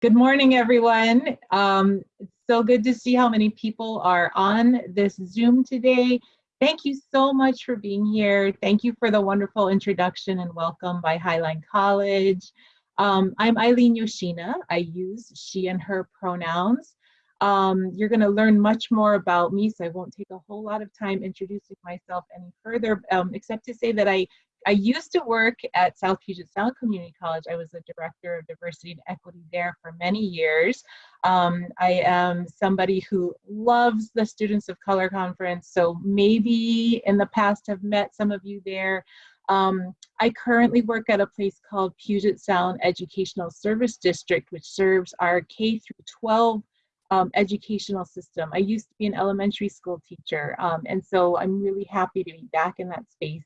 Good morning, everyone. Um, it's so good to see how many people are on this Zoom today. Thank you so much for being here. Thank you for the wonderful introduction and welcome by Highline College. Um, I'm Eileen Yoshina. I use she and her pronouns. Um, you're going to learn much more about me, so I won't take a whole lot of time introducing myself any further, um, except to say that I I used to work at South Puget Sound Community College. I was the director of diversity and equity there for many years. Um, I am somebody who loves the Students of Color Conference, so maybe in the past have met some of you there. Um, I currently work at a place called Puget Sound Educational Service District, which serves our K through 12 um, educational system. I used to be an elementary school teacher, um, and so I'm really happy to be back in that space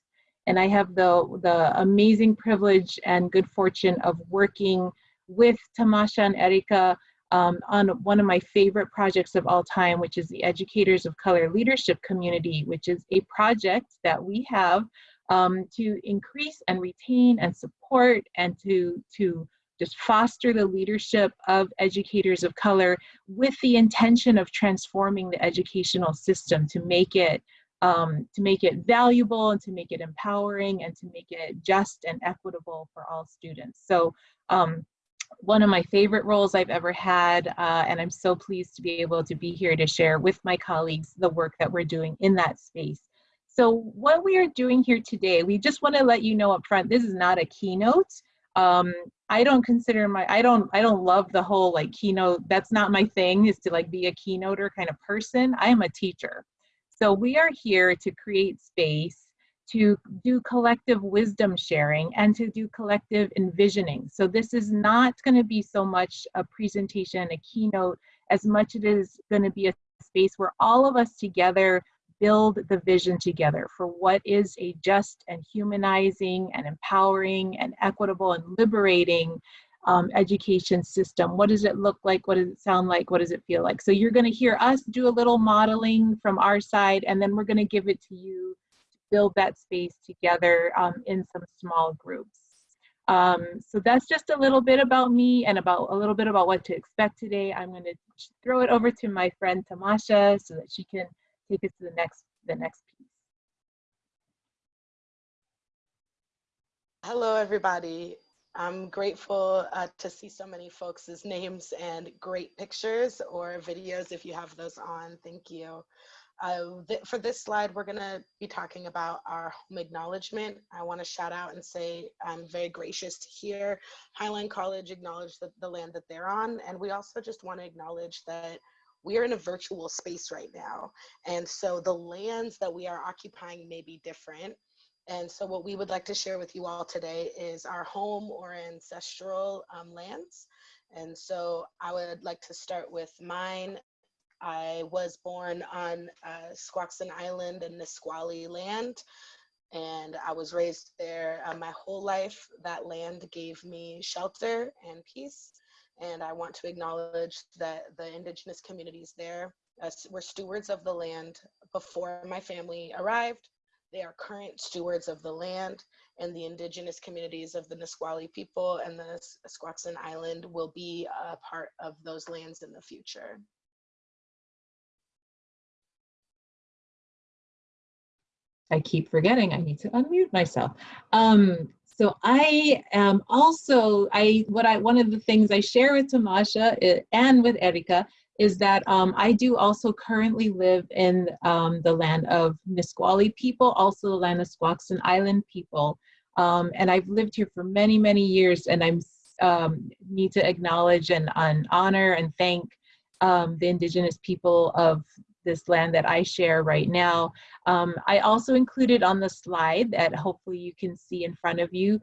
and I have the, the amazing privilege and good fortune of working with Tamasha and Erica um, on one of my favorite projects of all time, which is the Educators of Color Leadership Community, which is a project that we have um, to increase and retain and support and to, to just foster the leadership of educators of color with the intention of transforming the educational system to make it um, to make it valuable and to make it empowering and to make it just and equitable for all students. So um, one of my favorite roles I've ever had, uh, and I'm so pleased to be able to be here to share with my colleagues the work that we're doing in that space. So what we are doing here today, we just want to let you know up front, this is not a keynote. Um, I don't consider my, I don't, I don't love the whole like keynote, that's not my thing is to like be a keynoter kind of person. I am a teacher. So we are here to create space to do collective wisdom sharing and to do collective envisioning. So this is not going to be so much a presentation, a keynote, as much as it is going to be a space where all of us together build the vision together for what is a just and humanizing and empowering and equitable and liberating um, education system. What does it look like? What does it sound like? What does it feel like? So you're going to hear us do a little modeling from our side, and then we're going to give it to you to build that space together um, in some small groups. Um, so that's just a little bit about me and about a little bit about what to expect today. I'm going to throw it over to my friend Tamasha so that she can take us to the next the next piece. Hello, everybody. I'm grateful uh, to see so many folks' names and great pictures or videos if you have those on. Thank you. Uh, th for this slide, we're going to be talking about our home acknowledgement. I want to shout out and say I'm very gracious to hear Highline College acknowledge the, the land that they're on. And we also just want to acknowledge that we are in a virtual space right now. And so the lands that we are occupying may be different. And so what we would like to share with you all today is our home or ancestral um, lands. And so I would like to start with mine. I was born on uh, Squaxin Island and Nisqually land, and I was raised there uh, my whole life. That land gave me shelter and peace. And I want to acknowledge that the indigenous communities there uh, were stewards of the land before my family arrived they are current stewards of the land and the indigenous communities of the Nisqually people and the Squaxin Island will be a part of those lands in the future. I keep forgetting I need to unmute myself. Um, so I am also, I what I one of the things I share with Tamasha eh, and with Erica is that um, I do also currently live in um, the land of Nisqually people, also the land of Squaxin Island people. Um, and I've lived here for many, many years and I um, need to acknowledge and, and honor and thank um, the indigenous people of this land that I share right now. Um, I also included on the slide that hopefully you can see in front of you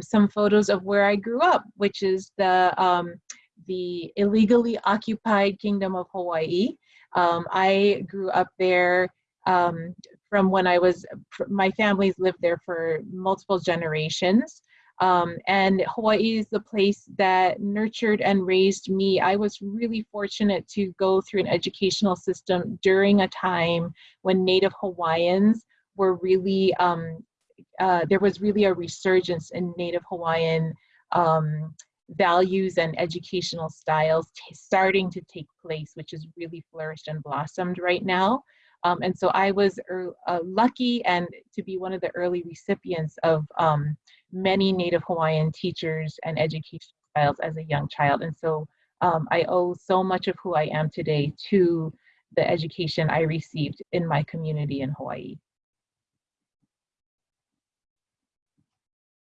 some photos of where I grew up, which is the the illegally occupied Kingdom of Hawaii. Um, I grew up there um, from when I was, my family's lived there for multiple generations. Um, and Hawaii is the place that nurtured and raised me. I was really fortunate to go through an educational system during a time when Native Hawaiians were really, um, uh, there was really a resurgence in Native Hawaiian um, values and educational styles starting to take place, which is really flourished and blossomed right now. Um, and so I was er, uh, lucky and to be one of the early recipients of um, many Native Hawaiian teachers and education styles as a young child. And so um, I owe so much of who I am today to the education I received in my community in Hawaii.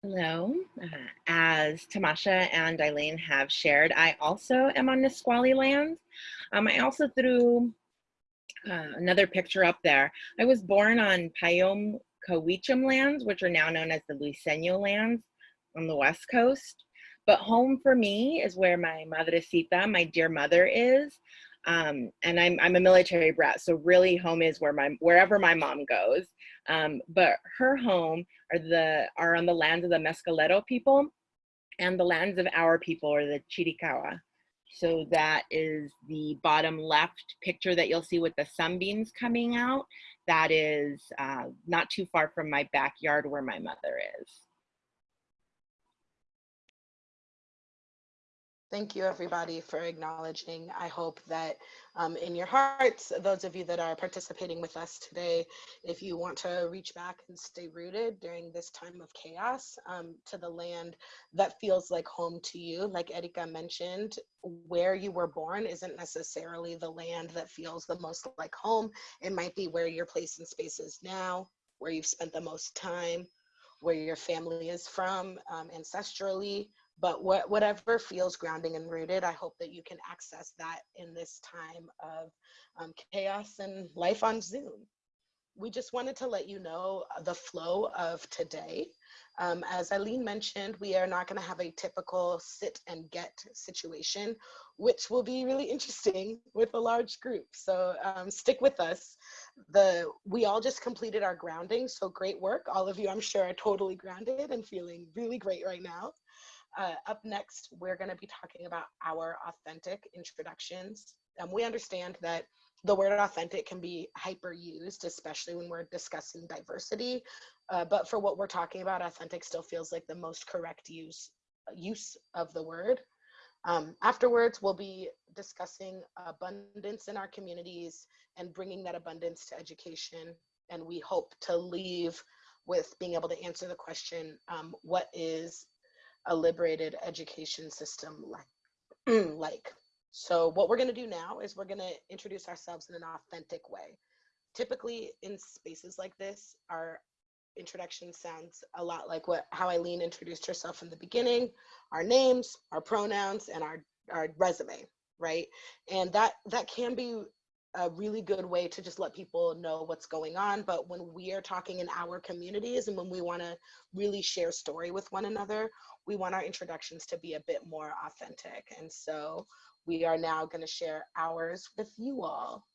Hello. Uh, as Tamasha and Eileen have shared, I also am on Nisqually land. Um, I also threw uh, another picture up there. I was born on Payom Kawichem lands, which are now known as the Luiseño lands on the west coast. But home for me is where my madrecita, my dear mother, is. Um, and I'm, I'm a military brat, so really home is where my wherever my mom goes. Um, but her home are the are on the lands of the Mescalero people, and the lands of our people are the Chiricahua. So that is the bottom left picture that you'll see with the sunbeams coming out. That is uh, not too far from my backyard where my mother is. Thank you, everybody, for acknowledging. I hope that um, in your hearts, those of you that are participating with us today, if you want to reach back and stay rooted during this time of chaos um, to the land that feels like home to you, like Erika mentioned, where you were born isn't necessarily the land that feels the most like home. It might be where your place in space is now, where you've spent the most time, where your family is from um, ancestrally, but what, whatever feels grounding and rooted, I hope that you can access that in this time of um, chaos and life on Zoom. We just wanted to let you know the flow of today. Um, as Eileen mentioned, we are not gonna have a typical sit and get situation, which will be really interesting with a large group. So um, stick with us. The We all just completed our grounding, so great work. All of you, I'm sure, are totally grounded and feeling really great right now. Uh, up next, we're going to be talking about our authentic introductions. Um, we understand that the word authentic can be hyper used, especially when we're discussing diversity. Uh, but for what we're talking about, authentic still feels like the most correct use, use of the word. Um, afterwards, we'll be discussing abundance in our communities and bringing that abundance to education. And we hope to leave with being able to answer the question, um, what is a liberated education system like. like. So what we're gonna do now is we're gonna introduce ourselves in an authentic way. Typically in spaces like this, our introduction sounds a lot like what how Eileen introduced herself in the beginning, our names, our pronouns, and our, our resume, right? And that that can be a really good way to just let people know what's going on. But when we are talking in our communities and when we want to really share story with one another, we want our introductions to be a bit more authentic. And so we are now going to share ours with you all.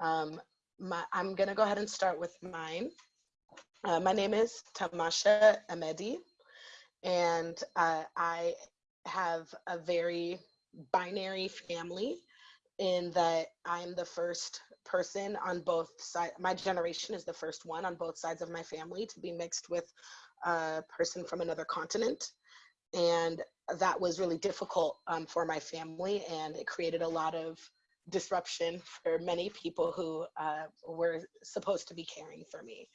Um, my, I'm going to go ahead and start with mine. Uh, my name is Tamasha Emedi, and uh, I have a very binary family in that I'm the first person on both sides. My generation is the first one on both sides of my family to be mixed with a person from another continent. And that was really difficult um, for my family and it created a lot of disruption for many people who uh, were supposed to be caring for me.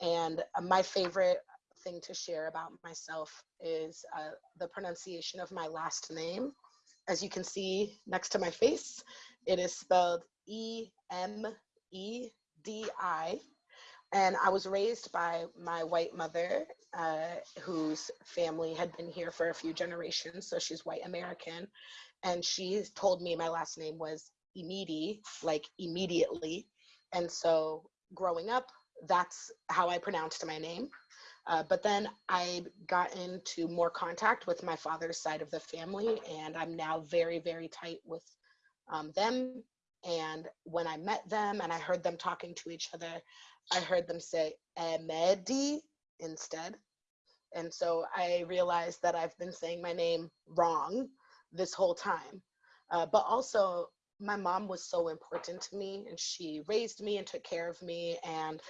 And my favorite thing to share about myself is uh, the pronunciation of my last name. As you can see next to my face, it is spelled E-M-E-D-I. And I was raised by my white mother, uh, whose family had been here for a few generations. So she's white American. And she told me my last name was Imidi, like immediately. And so growing up, that's how I pronounced my name. Uh, but then I got into more contact with my father's side of the family, and I'm now very, very tight with um, them. And when I met them and I heard them talking to each other, I heard them say Emedi instead. And so I realized that I've been saying my name wrong this whole time. Uh, but also, my mom was so important to me and she raised me and took care of me and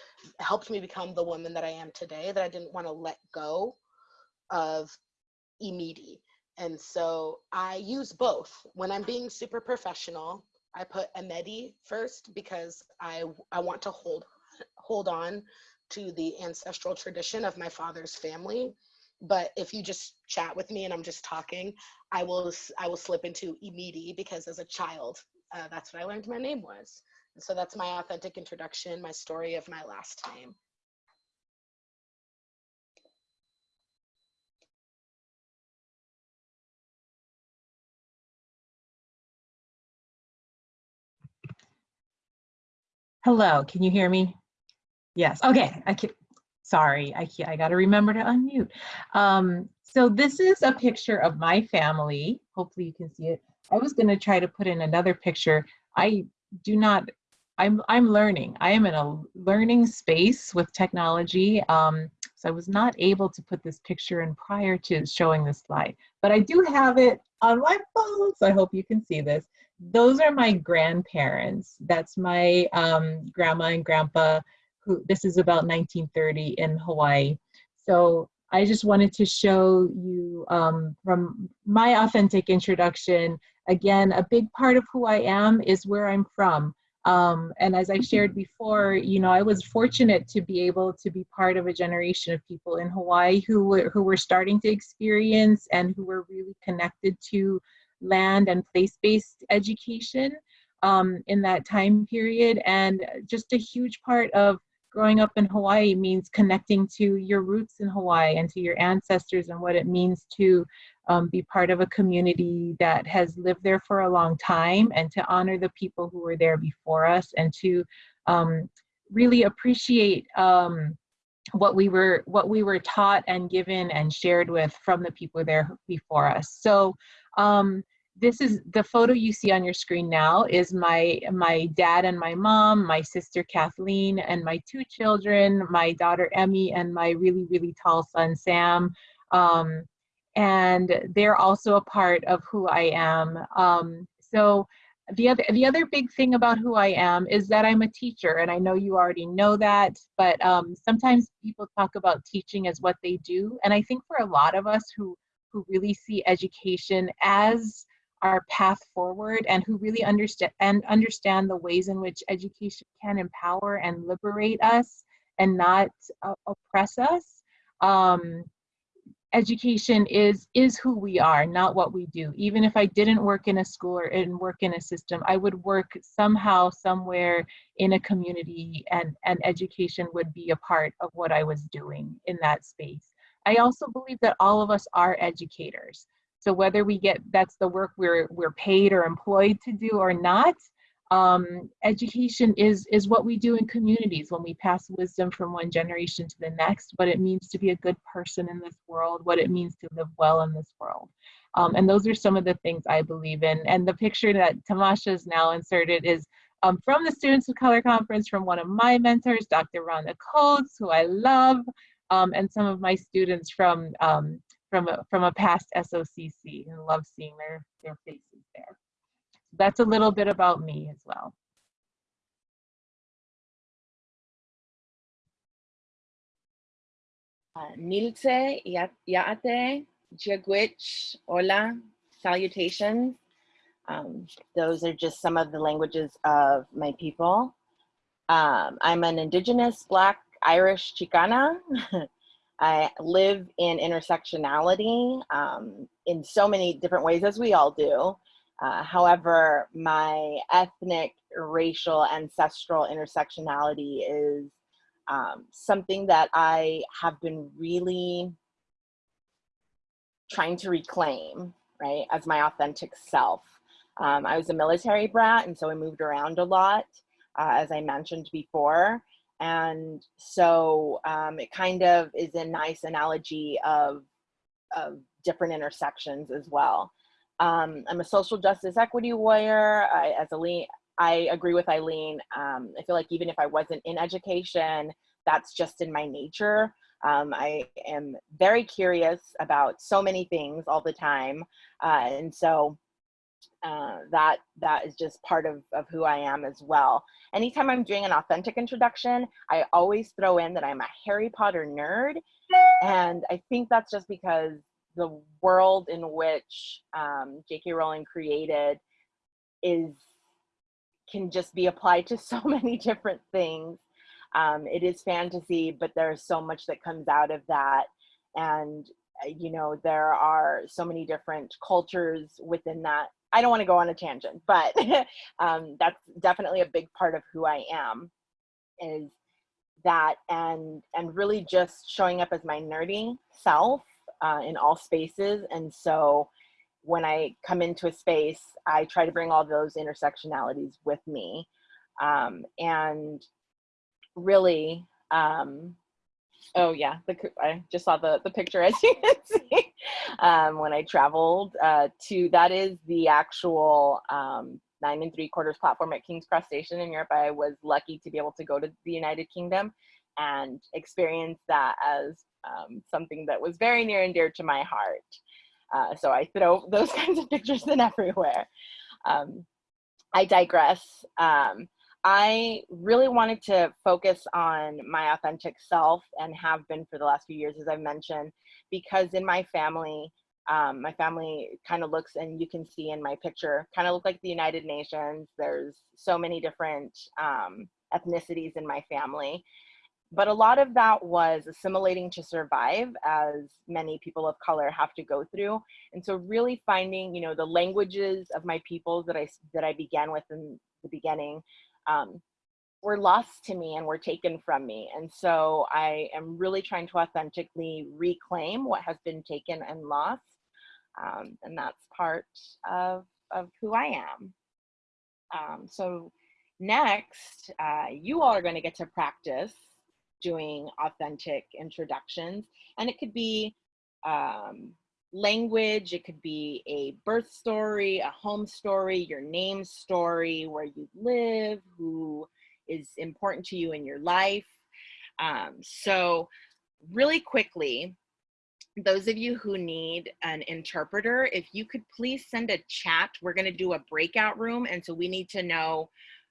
helped me become the woman that I am today that I didn't want to let go of Emedi. And so I use both. When I'm being super professional, I put Emedi first because I, I want to hold, hold on to the ancestral tradition of my father's family. But if you just chat with me and I'm just talking, I will, I will slip into Imidi because as a child, uh, that's what I learned my name was. And so that's my authentic introduction, my story of my last name. Hello, can you hear me? Yes, okay, I can, sorry, I I gotta remember to unmute. Um, so this is a picture of my family. Hopefully you can see it. I was gonna try to put in another picture. I do not, I'm, I'm learning. I am in a learning space with technology. Um, so I was not able to put this picture in prior to showing this slide, but I do have it on my phone, so I hope you can see this those are my grandparents. That's my um, grandma and grandpa, who this is about 1930 in Hawaii. So I just wanted to show you um, from my authentic introduction, again, a big part of who I am is where I'm from. Um, and as I shared before, you know, I was fortunate to be able to be part of a generation of people in Hawaii who were, who were starting to experience and who were really connected to land and place-based education um, in that time period. And just a huge part of growing up in Hawaii means connecting to your roots in Hawaii and to your ancestors and what it means to um, be part of a community that has lived there for a long time and to honor the people who were there before us and to um, really appreciate um, what we were what we were taught and given and shared with from the people there before us. So um, this is the photo you see on your screen now is my my dad and my mom, my sister Kathleen, and my two children, my daughter Emmy and my really really tall son Sam. Um, and they're also a part of who I am. Um, so the other the other big thing about who I am is that I'm a teacher, and I know you already know that. But um, sometimes people talk about teaching as what they do, and I think for a lot of us who who really see education as our path forward and who really understand and understand the ways in which education can empower and liberate us and not uh, oppress us um, education is is who we are not what we do. Even if i didn't work in a school or and work in a system i would work somehow somewhere in a community and and education would be a part of what i was doing in that space. I also believe that all of us are educators so whether we get, that's the work we're, we're paid or employed to do or not, um, education is, is what we do in communities when we pass wisdom from one generation to the next, what it means to be a good person in this world, what it means to live well in this world. Um, and those are some of the things I believe in. And the picture that Tamasha is now inserted is um, from the Students of Color Conference from one of my mentors, Dr. Rhonda Coates, who I love, um, and some of my students from um, from a, from a past SOCC and love seeing their, their faces there. That's a little bit about me as well. Uh, Nilse, Yaate, Jagwich, Hola, salutations. Um, those are just some of the languages of my people. Um, I'm an indigenous Black Irish Chicana. I live in intersectionality um, in so many different ways, as we all do. Uh, however, my ethnic, racial, ancestral intersectionality is um, something that I have been really trying to reclaim, right, as my authentic self. Um, I was a military brat, and so I moved around a lot, uh, as I mentioned before. And so um, it kind of is a nice analogy of, of different intersections as well. Um, I'm a social justice equity warrior. I, as Eileen, I agree with Eileen. Um, I feel like even if I wasn't in education, that's just in my nature. Um, I am very curious about so many things all the time. Uh, and so uh, that that is just part of, of who I am as well. Anytime I'm doing an authentic introduction, I always throw in that I'm a Harry Potter nerd. And I think that's just because the world in which um, J.K. Rowling created is can just be applied to so many different things. Um, it is fantasy, but there's so much that comes out of that. And, uh, you know, there are so many different cultures within that. I don't want to go on a tangent, but um, that's definitely a big part of who I am is that and and really just showing up as my nerdy self uh, in all spaces. And so when I come into a space, I try to bring all those intersectionalities with me. Um, and really, um, oh yeah, the, I just saw the, the picture as you can see um, when I traveled uh, to, that is the actual um, nine and three quarters platform at King's Cross Station in Europe. I was lucky to be able to go to the United Kingdom and experience that as um, something that was very near and dear to my heart. Uh, so I throw those kinds of pictures in everywhere. Um, I digress. Um, I really wanted to focus on my authentic self and have been for the last few years, as I've mentioned, because in my family, um, my family kind of looks, and you can see in my picture, kind of look like the United Nations. There's so many different um, ethnicities in my family but a lot of that was assimilating to survive as many people of color have to go through and so really finding you know the languages of my peoples that i that i began with in the beginning um, were lost to me and were taken from me and so i am really trying to authentically reclaim what has been taken and lost um, and that's part of of who i am um, so next uh, you all are going to get to practice doing authentic introductions. And it could be um, language, it could be a birth story, a home story, your name story, where you live, who is important to you in your life. Um, so really quickly, those of you who need an interpreter, if you could please send a chat, we're gonna do a breakout room. And so we need to know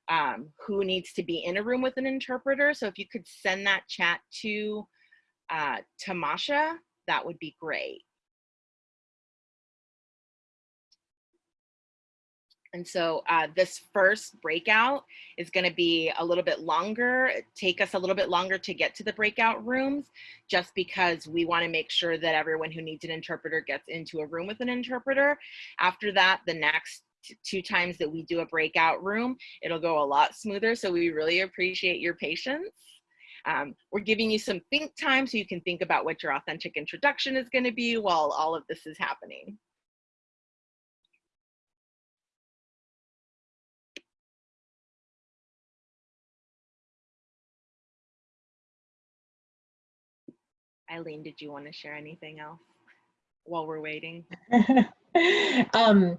um, who needs to be in a room with an interpreter. So if you could send that chat to uh, Tamasha, that would be great. And so uh, this first breakout is going to be a little bit longer, take us a little bit longer to get to the breakout rooms, just because we want to make sure that everyone who needs an interpreter gets into a room with an interpreter. After that, the next two times that we do a breakout room, it'll go a lot smoother. So we really appreciate your patience. Um, we're giving you some think time so you can think about what your authentic introduction is going to be while all of this is happening. Eileen, did you want to share anything else while we're waiting? um,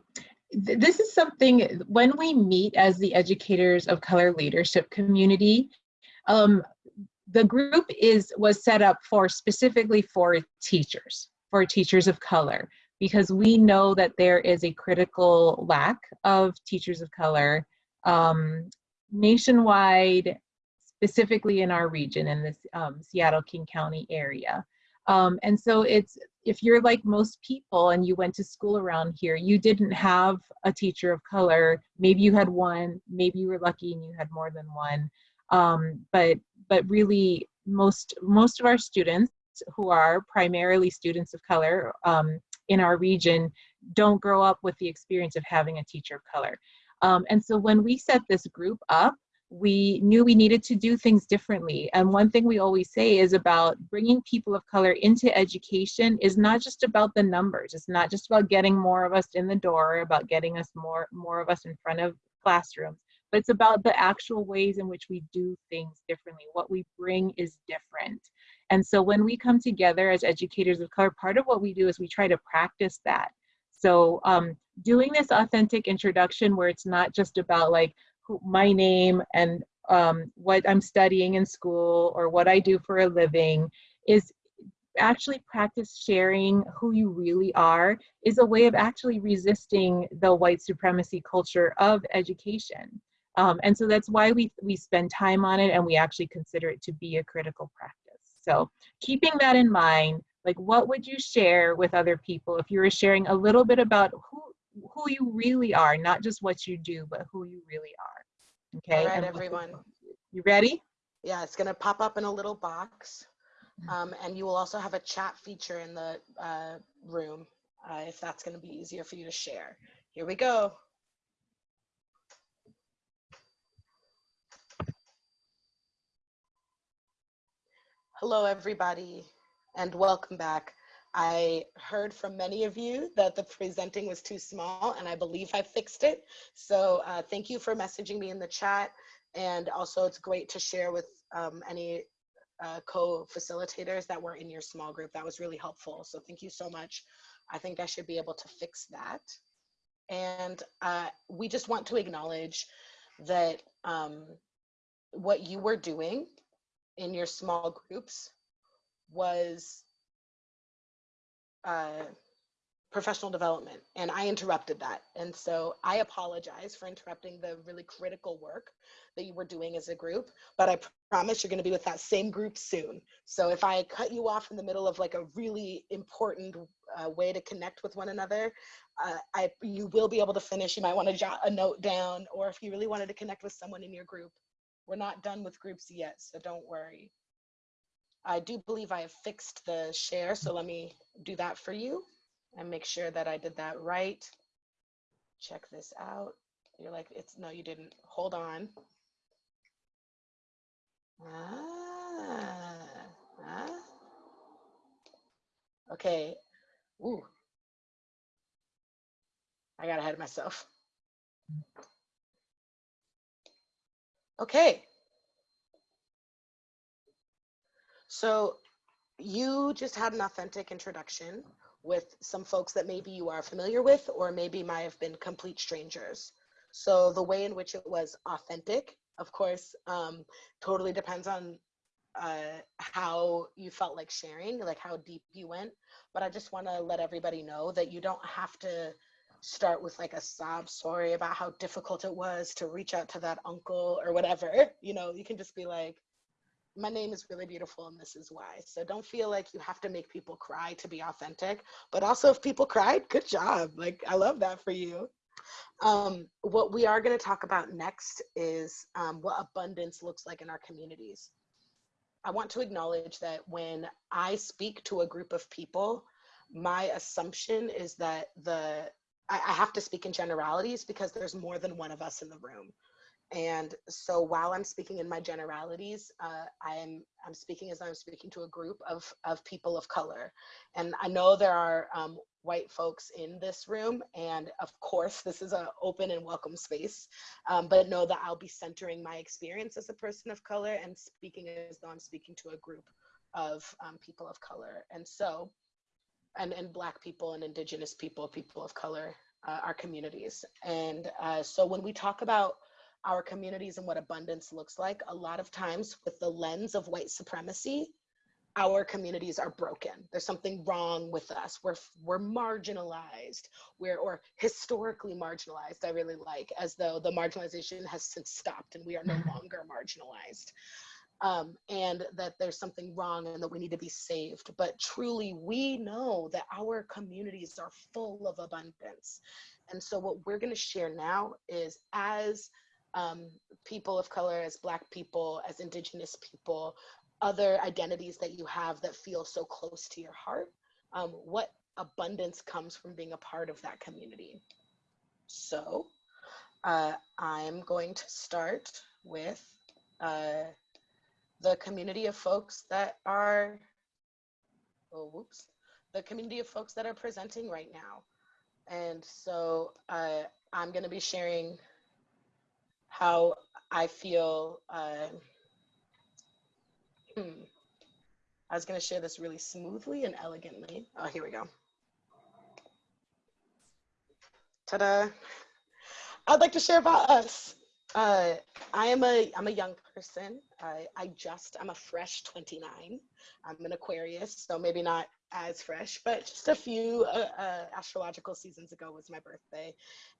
this is something when we meet as the educators of color leadership community um, the group is was set up for specifically for teachers for teachers of color because we know that there is a critical lack of teachers of color um, nationwide specifically in our region in this um, Seattle King County area um, and so it's if you're like most people and you went to school around here, you didn't have a teacher of color. Maybe you had one, maybe you were lucky and you had more than one. Um, but but really most most of our students who are primarily students of color um, in our region don't grow up with the experience of having a teacher of color. Um, and so when we set this group up, we knew we needed to do things differently. And one thing we always say is about bringing people of color into education is not just about the numbers. It's not just about getting more of us in the door, about getting us more, more of us in front of classrooms, but it's about the actual ways in which we do things differently. What we bring is different. And so when we come together as educators of color, part of what we do is we try to practice that. So um, doing this authentic introduction where it's not just about like, my name and um, what I'm studying in school or what I do for a living is actually practice sharing who you really are is a way of actually resisting the white supremacy culture of education. Um, and so that's why we, we spend time on it and we actually consider it to be a critical practice. So keeping that in mind, like what would you share with other people if you were sharing a little bit about who who you really are, not just what you do, but who you really are. Okay. All right, everyone. You ready? Yeah, it's gonna pop up in a little box. Um, and you will also have a chat feature in the uh, room uh, if that's gonna be easier for you to share. Here we go. Hello, everybody, and welcome back. I heard from many of you that the presenting was too small, and I believe I fixed it. So uh, thank you for messaging me in the chat. And also, it's great to share with um, any uh, co-facilitators that were in your small group. That was really helpful. So thank you so much. I think I should be able to fix that. And uh, we just want to acknowledge that um, what you were doing in your small groups was uh, professional development and I interrupted that. And so I apologize for interrupting the really critical work that you were doing as a group, but I promise you're gonna be with that same group soon. So if I cut you off in the middle of like a really important uh, way to connect with one another, uh, I, you will be able to finish. You might wanna jot a note down, or if you really wanted to connect with someone in your group, we're not done with groups yet, so don't worry. I do believe I have fixed the share, so let me do that for you and make sure that I did that right. Check this out. You're like, it's no, you didn't. Hold on. Ah, ah. Okay. Ooh. I got ahead of myself. Okay. So you just had an authentic introduction with some folks that maybe you are familiar with or maybe might have been complete strangers. So the way in which it was authentic, of course, um, totally depends on uh, how you felt like sharing, like how deep you went. But I just want to let everybody know that you don't have to start with like a sob story about how difficult it was to reach out to that uncle or whatever. You know, you can just be like, my name is really beautiful and this is why. So don't feel like you have to make people cry to be authentic. But also, if people cried, good job. Like, I love that for you. Um, what we are going to talk about next is um, what abundance looks like in our communities. I want to acknowledge that when I speak to a group of people, my assumption is that the I, I have to speak in generalities because there's more than one of us in the room. And so while I'm speaking in my generalities, uh, I'm I'm speaking as I'm speaking to a group of of people of color, and I know there are um, white folks in this room, and of course this is an open and welcome space. Um, but know that I'll be centering my experience as a person of color and speaking as though I'm speaking to a group of um, people of color, and so and and Black people and Indigenous people, people of color, uh, our communities, and uh, so when we talk about our communities and what abundance looks like, a lot of times with the lens of white supremacy, our communities are broken. There's something wrong with us. We're we're marginalized. We're or historically marginalized. I really like as though the marginalization has since stopped and we are no longer marginalized. Um, and that there's something wrong and that we need to be saved. But truly, we know that our communities are full of abundance. And so, what we're going to share now is as um, people of color, as Black people, as Indigenous people, other identities that you have that feel so close to your heart, um, what abundance comes from being a part of that community. So uh, I'm going to start with uh, the community of folks that are, oh, whoops, the community of folks that are presenting right now. And so uh, I'm going to be sharing how I feel. Uh, hmm, I was going to share this really smoothly and elegantly. Oh, here we go. Ta-da! I'd like to share about us. Uh, I am a I'm a young person. I I just I'm a fresh 29. I'm an Aquarius, so maybe not as fresh, but just a few uh, uh, astrological seasons ago was my birthday,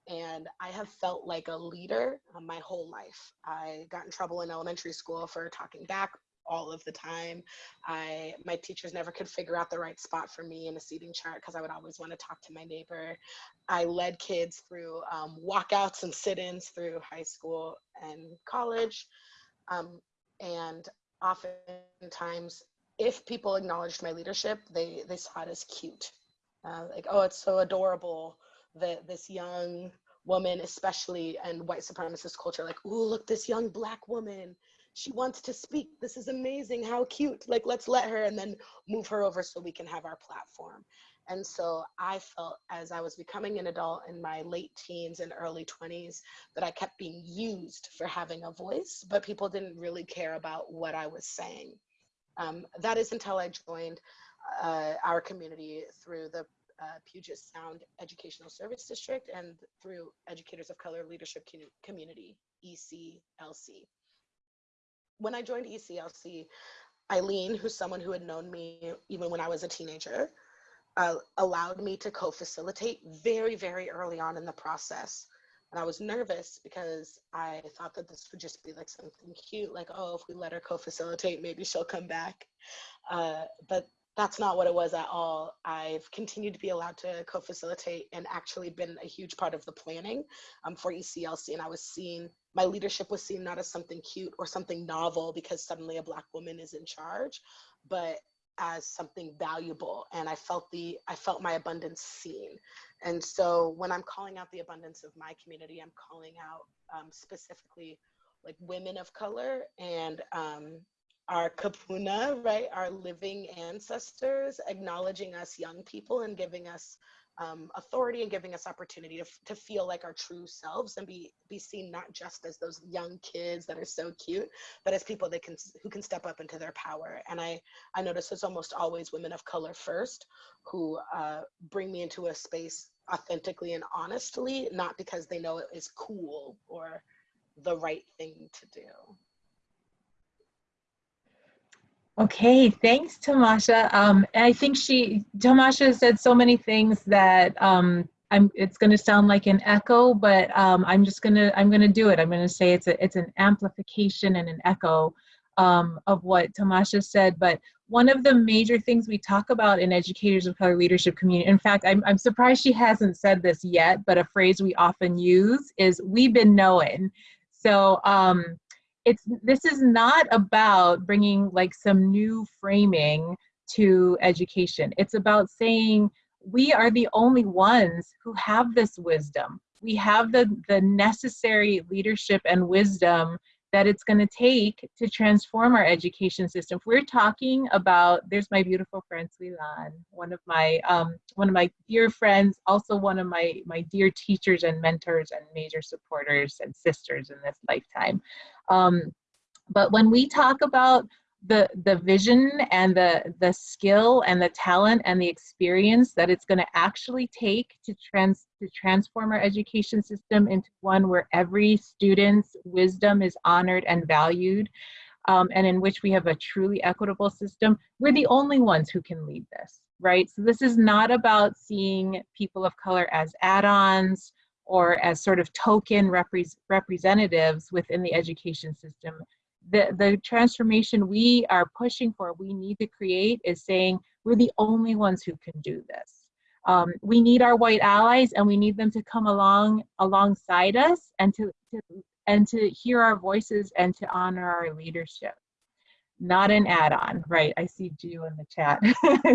and I have felt like a leader uh, my whole life. I got in trouble in elementary school for talking back all of the time. I my teachers never could figure out the right spot for me in a seating chart because I would always want to talk to my neighbor. I led kids through um, walkouts and sit-ins through high school and college, um, and oftentimes, if people acknowledged my leadership, they they saw it as cute, uh, like oh, it's so adorable that this young woman, especially in white supremacist culture, like, oh, look, this young black woman she wants to speak. This is amazing. How cute. Like, let's let her and then move her over so we can have our platform. And so I felt as I was becoming an adult in my late teens and early 20s that I kept being used for having a voice, but people didn't really care about what I was saying. Um, that is until I joined uh, our community through the uh, Puget Sound Educational Service District and through Educators of Color Leadership Community, ECLC when I joined ECLC, Eileen, who's someone who had known me even when I was a teenager, uh, allowed me to co-facilitate very, very early on in the process. And I was nervous because I thought that this would just be like something cute, like, oh, if we let her co-facilitate, maybe she'll come back. Uh, but that's not what it was at all. I've continued to be allowed to co-facilitate and actually been a huge part of the planning um, for ECLC. And I was seen, my leadership was seen not as something cute or something novel because suddenly a black woman is in charge, but as something valuable. And I felt the, I felt my abundance seen. And so when I'm calling out the abundance of my community, I'm calling out um, specifically like women of color and um, our kupuna, right, our living ancestors, acknowledging us young people and giving us um, authority and giving us opportunity to, to feel like our true selves and be be seen not just as those young kids that are so cute, but as people that can who can step up into their power. And I I notice it's almost always women of color first who uh, bring me into a space authentically and honestly, not because they know it is cool or the right thing to do. Okay, thanks, Tamasha. Um, I think she, Tamasha said so many things that um, I'm, it's going to sound like an echo, but um, I'm just going to, I'm going to do it. I'm going to say it's a, it's an amplification and an echo um, of what Tamasha said. But one of the major things we talk about in educators of color leadership community, in fact, I'm, I'm surprised she hasn't said this yet, but a phrase we often use is we've been knowing. So um, it's this is not about bringing like some new framing to education. It's about saying we are the only ones who have this wisdom. We have the, the necessary leadership and wisdom that it's going to take to transform our education system. If we're talking about, there's my beautiful friend Suilan, one of my um, one of my dear friends, also one of my my dear teachers and mentors and major supporters and sisters in this lifetime. Um, but when we talk about the the vision and the the skill and the talent and the experience that it's going to actually take to trans to transform our education system into one where every student's wisdom is honored and valued um, and in which we have a truly equitable system. We're the only ones who can lead this right? So this is not about seeing people of color as add-ons or as sort of token repre representatives within the education system the, the transformation we are pushing for, we need to create is saying we're the only ones who can do this. Um, we need our white allies and we need them to come along alongside us and to, to and to hear our voices and to honor our leadership. Not an add-on, right? I see Jew in the chat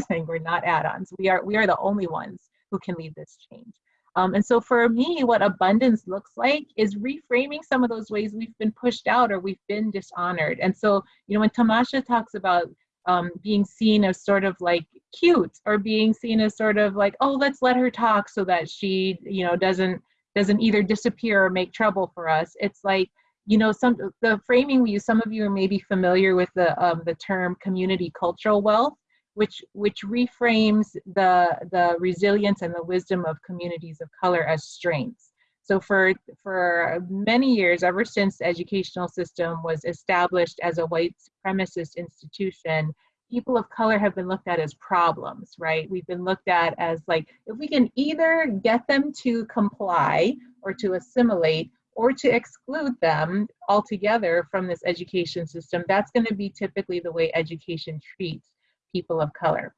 saying we're not add-ons. We are we are the only ones who can lead this change. Um, and so for me, what abundance looks like is reframing some of those ways we've been pushed out or we've been dishonored. And so, you know, when Tamasha talks about um, being seen as sort of like cute or being seen as sort of like, oh, let's let her talk so that she, you know, doesn't doesn't either disappear or make trouble for us. It's like, you know, some the framing we use. Some of you are maybe familiar with the um, the term community cultural wealth which which reframes the the resilience and the wisdom of communities of color as strengths. So for for many years, ever since the educational system was established as a white supremacist institution, people of color have been looked at as problems, right? We've been looked at as like, if we can either get them to comply or to assimilate, or to exclude them altogether from this education system, that's going to be typically the way education treats people of color.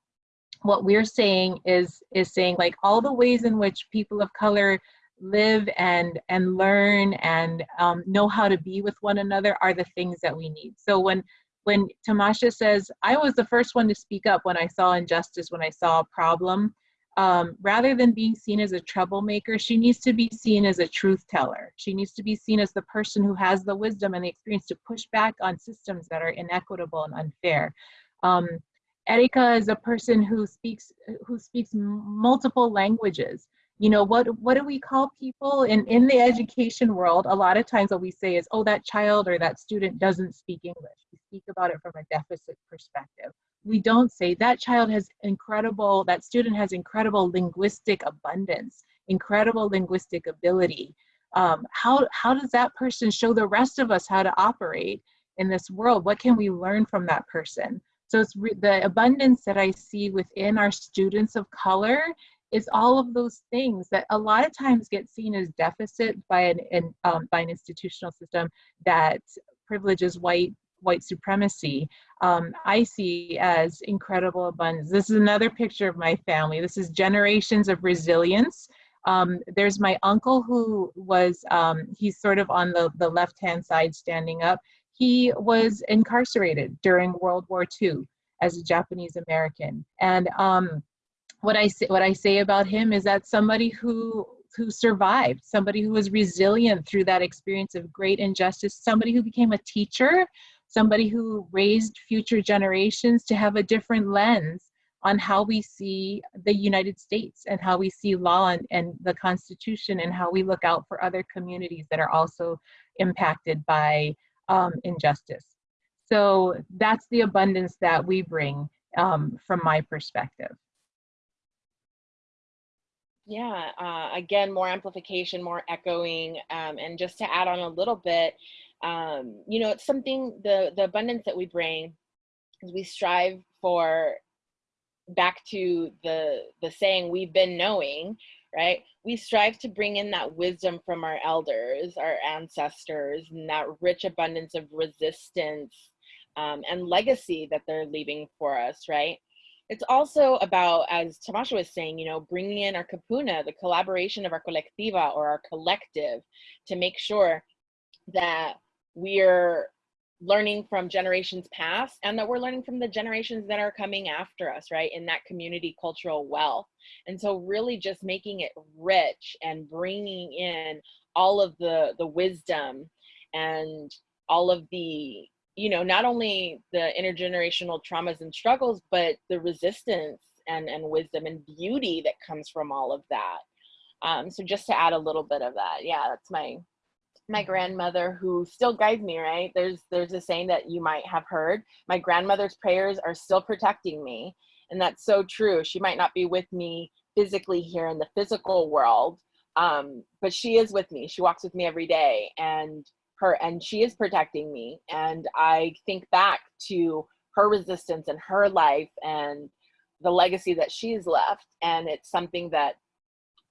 What we're saying is, is saying like all the ways in which people of color live and and learn and um, know how to be with one another are the things that we need. So when when Tamasha says, I was the first one to speak up when I saw injustice, when I saw a problem, um, rather than being seen as a troublemaker, she needs to be seen as a truth teller. She needs to be seen as the person who has the wisdom and the experience to push back on systems that are inequitable and unfair. Um, Erika is a person who speaks who speaks multiple languages. You know what what do we call people in in the education world? A lot of times what we say is oh that child or that student doesn't speak english. We speak about it from a deficit perspective. We don't say that child has incredible that student has incredible linguistic abundance incredible linguistic ability. Um, how how does that person show the rest of us how to operate in this world? What can we learn from that person so it's the abundance that i see within our students of color is all of those things that a lot of times get seen as deficit by an, an um, by an institutional system that privileges white white supremacy um, I see as incredible abundance. This is another picture of my family. This is generations of resilience. Um, there's my uncle who was, um, he's sort of on the, the left-hand side standing up. He was incarcerated during World War II as a Japanese American. And um, what I say what I say about him is that somebody who who survived, somebody who was resilient through that experience of great injustice, somebody who became a teacher, somebody who raised future generations to have a different lens on how we see the United States and how we see law and, and the Constitution and how we look out for other communities that are also impacted by um, injustice. So that's the abundance that we bring um, from my perspective. Yeah, uh, again, more amplification, more echoing, um, and just to add on a little bit, um, you know, it's something the the abundance that we bring is we strive for back to the the saying we've been knowing, right? We strive to bring in that wisdom from our elders, our ancestors, and that rich abundance of resistance um, and legacy that they're leaving for us, right? It's also about, as Tamasha was saying, you know, bringing in our kupuna, the collaboration of our colectiva or our collective to make sure that we're learning from generations past and that we're learning from the generations that are coming after us, right? In that community cultural wealth. And so really just making it rich and bringing in all of the, the wisdom and all of the you know, not only the intergenerational traumas and struggles, but the resistance and, and wisdom and beauty that comes from all of that. Um, so just to add a little bit of that, yeah, that's my my grandmother who still guides me, right? There's there's a saying that you might have heard. My grandmother's prayers are still protecting me. And that's so true. She might not be with me physically here in the physical world, um, but she is with me. She walks with me every day. And her and she is protecting me and i think back to her resistance and her life and the legacy that she's left and it's something that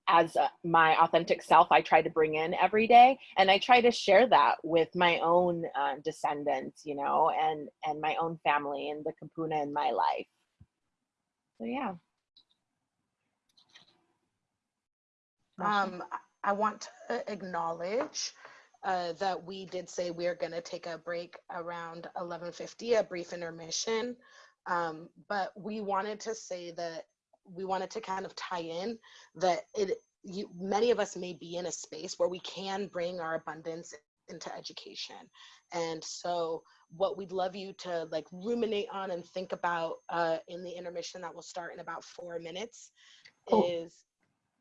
as a, my authentic self i try to bring in every day and i try to share that with my own uh, descendants you know and and my own family and the kupuna in my life. So yeah. Um i want to acknowledge uh, that we did say we are going to take a break around 11:50, a brief intermission. Um, but we wanted to say that we wanted to kind of tie in that it you, many of us may be in a space where we can bring our abundance into education and so what we'd love you to like ruminate on and think about uh, in the intermission that will start in about four minutes oh. is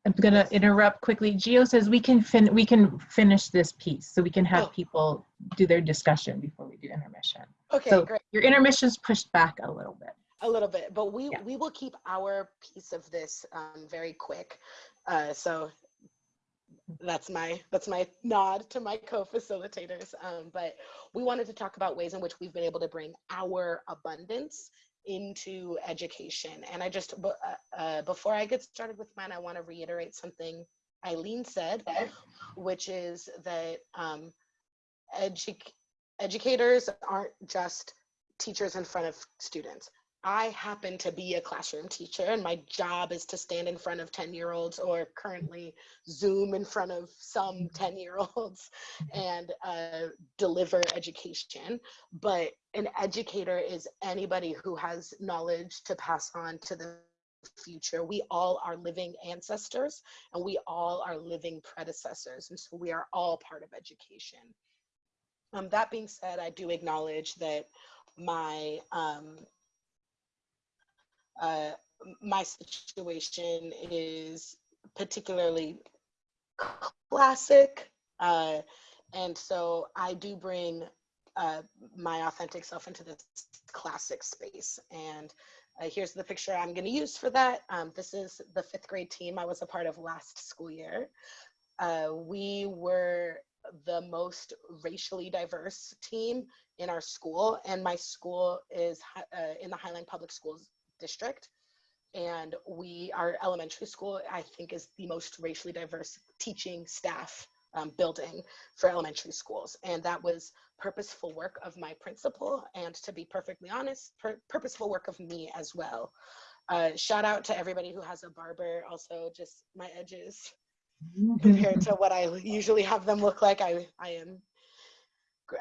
I'm going to interrupt quickly. Geo says we can fin we can finish this piece so we can have oh. people do their discussion before we do intermission. Okay, so great. Your intermission's pushed back a little bit. A little bit, but we yeah. we will keep our piece of this um, very quick. Uh, so that's my that's my nod to my co-facilitators. Um, but we wanted to talk about ways in which we've been able to bring our abundance into education. And I just, uh, uh, before I get started with mine, I want to reiterate something Eileen said, which is that um, edu educators aren't just teachers in front of students. I happen to be a classroom teacher and my job is to stand in front of 10 year olds or currently Zoom in front of some 10 year olds and uh, deliver education. But an educator is anybody who has knowledge to pass on to the future. We all are living ancestors and we all are living predecessors. And so we are all part of education. Um, that being said, I do acknowledge that my um, uh, my situation is particularly classic. Uh, and so I do bring uh, my authentic self into this classic space. And uh, here's the picture I'm gonna use for that. Um, this is the fifth grade team I was a part of last school year. Uh, we were the most racially diverse team in our school and my school is uh, in the Highline Public Schools district. And we, our elementary school, I think is the most racially diverse teaching staff um, building for elementary schools. And that was purposeful work of my principal. And to be perfectly honest, purposeful work of me as well. Uh, shout out to everybody who has a barber. Also just my edges compared to what I usually have them look like. I, I am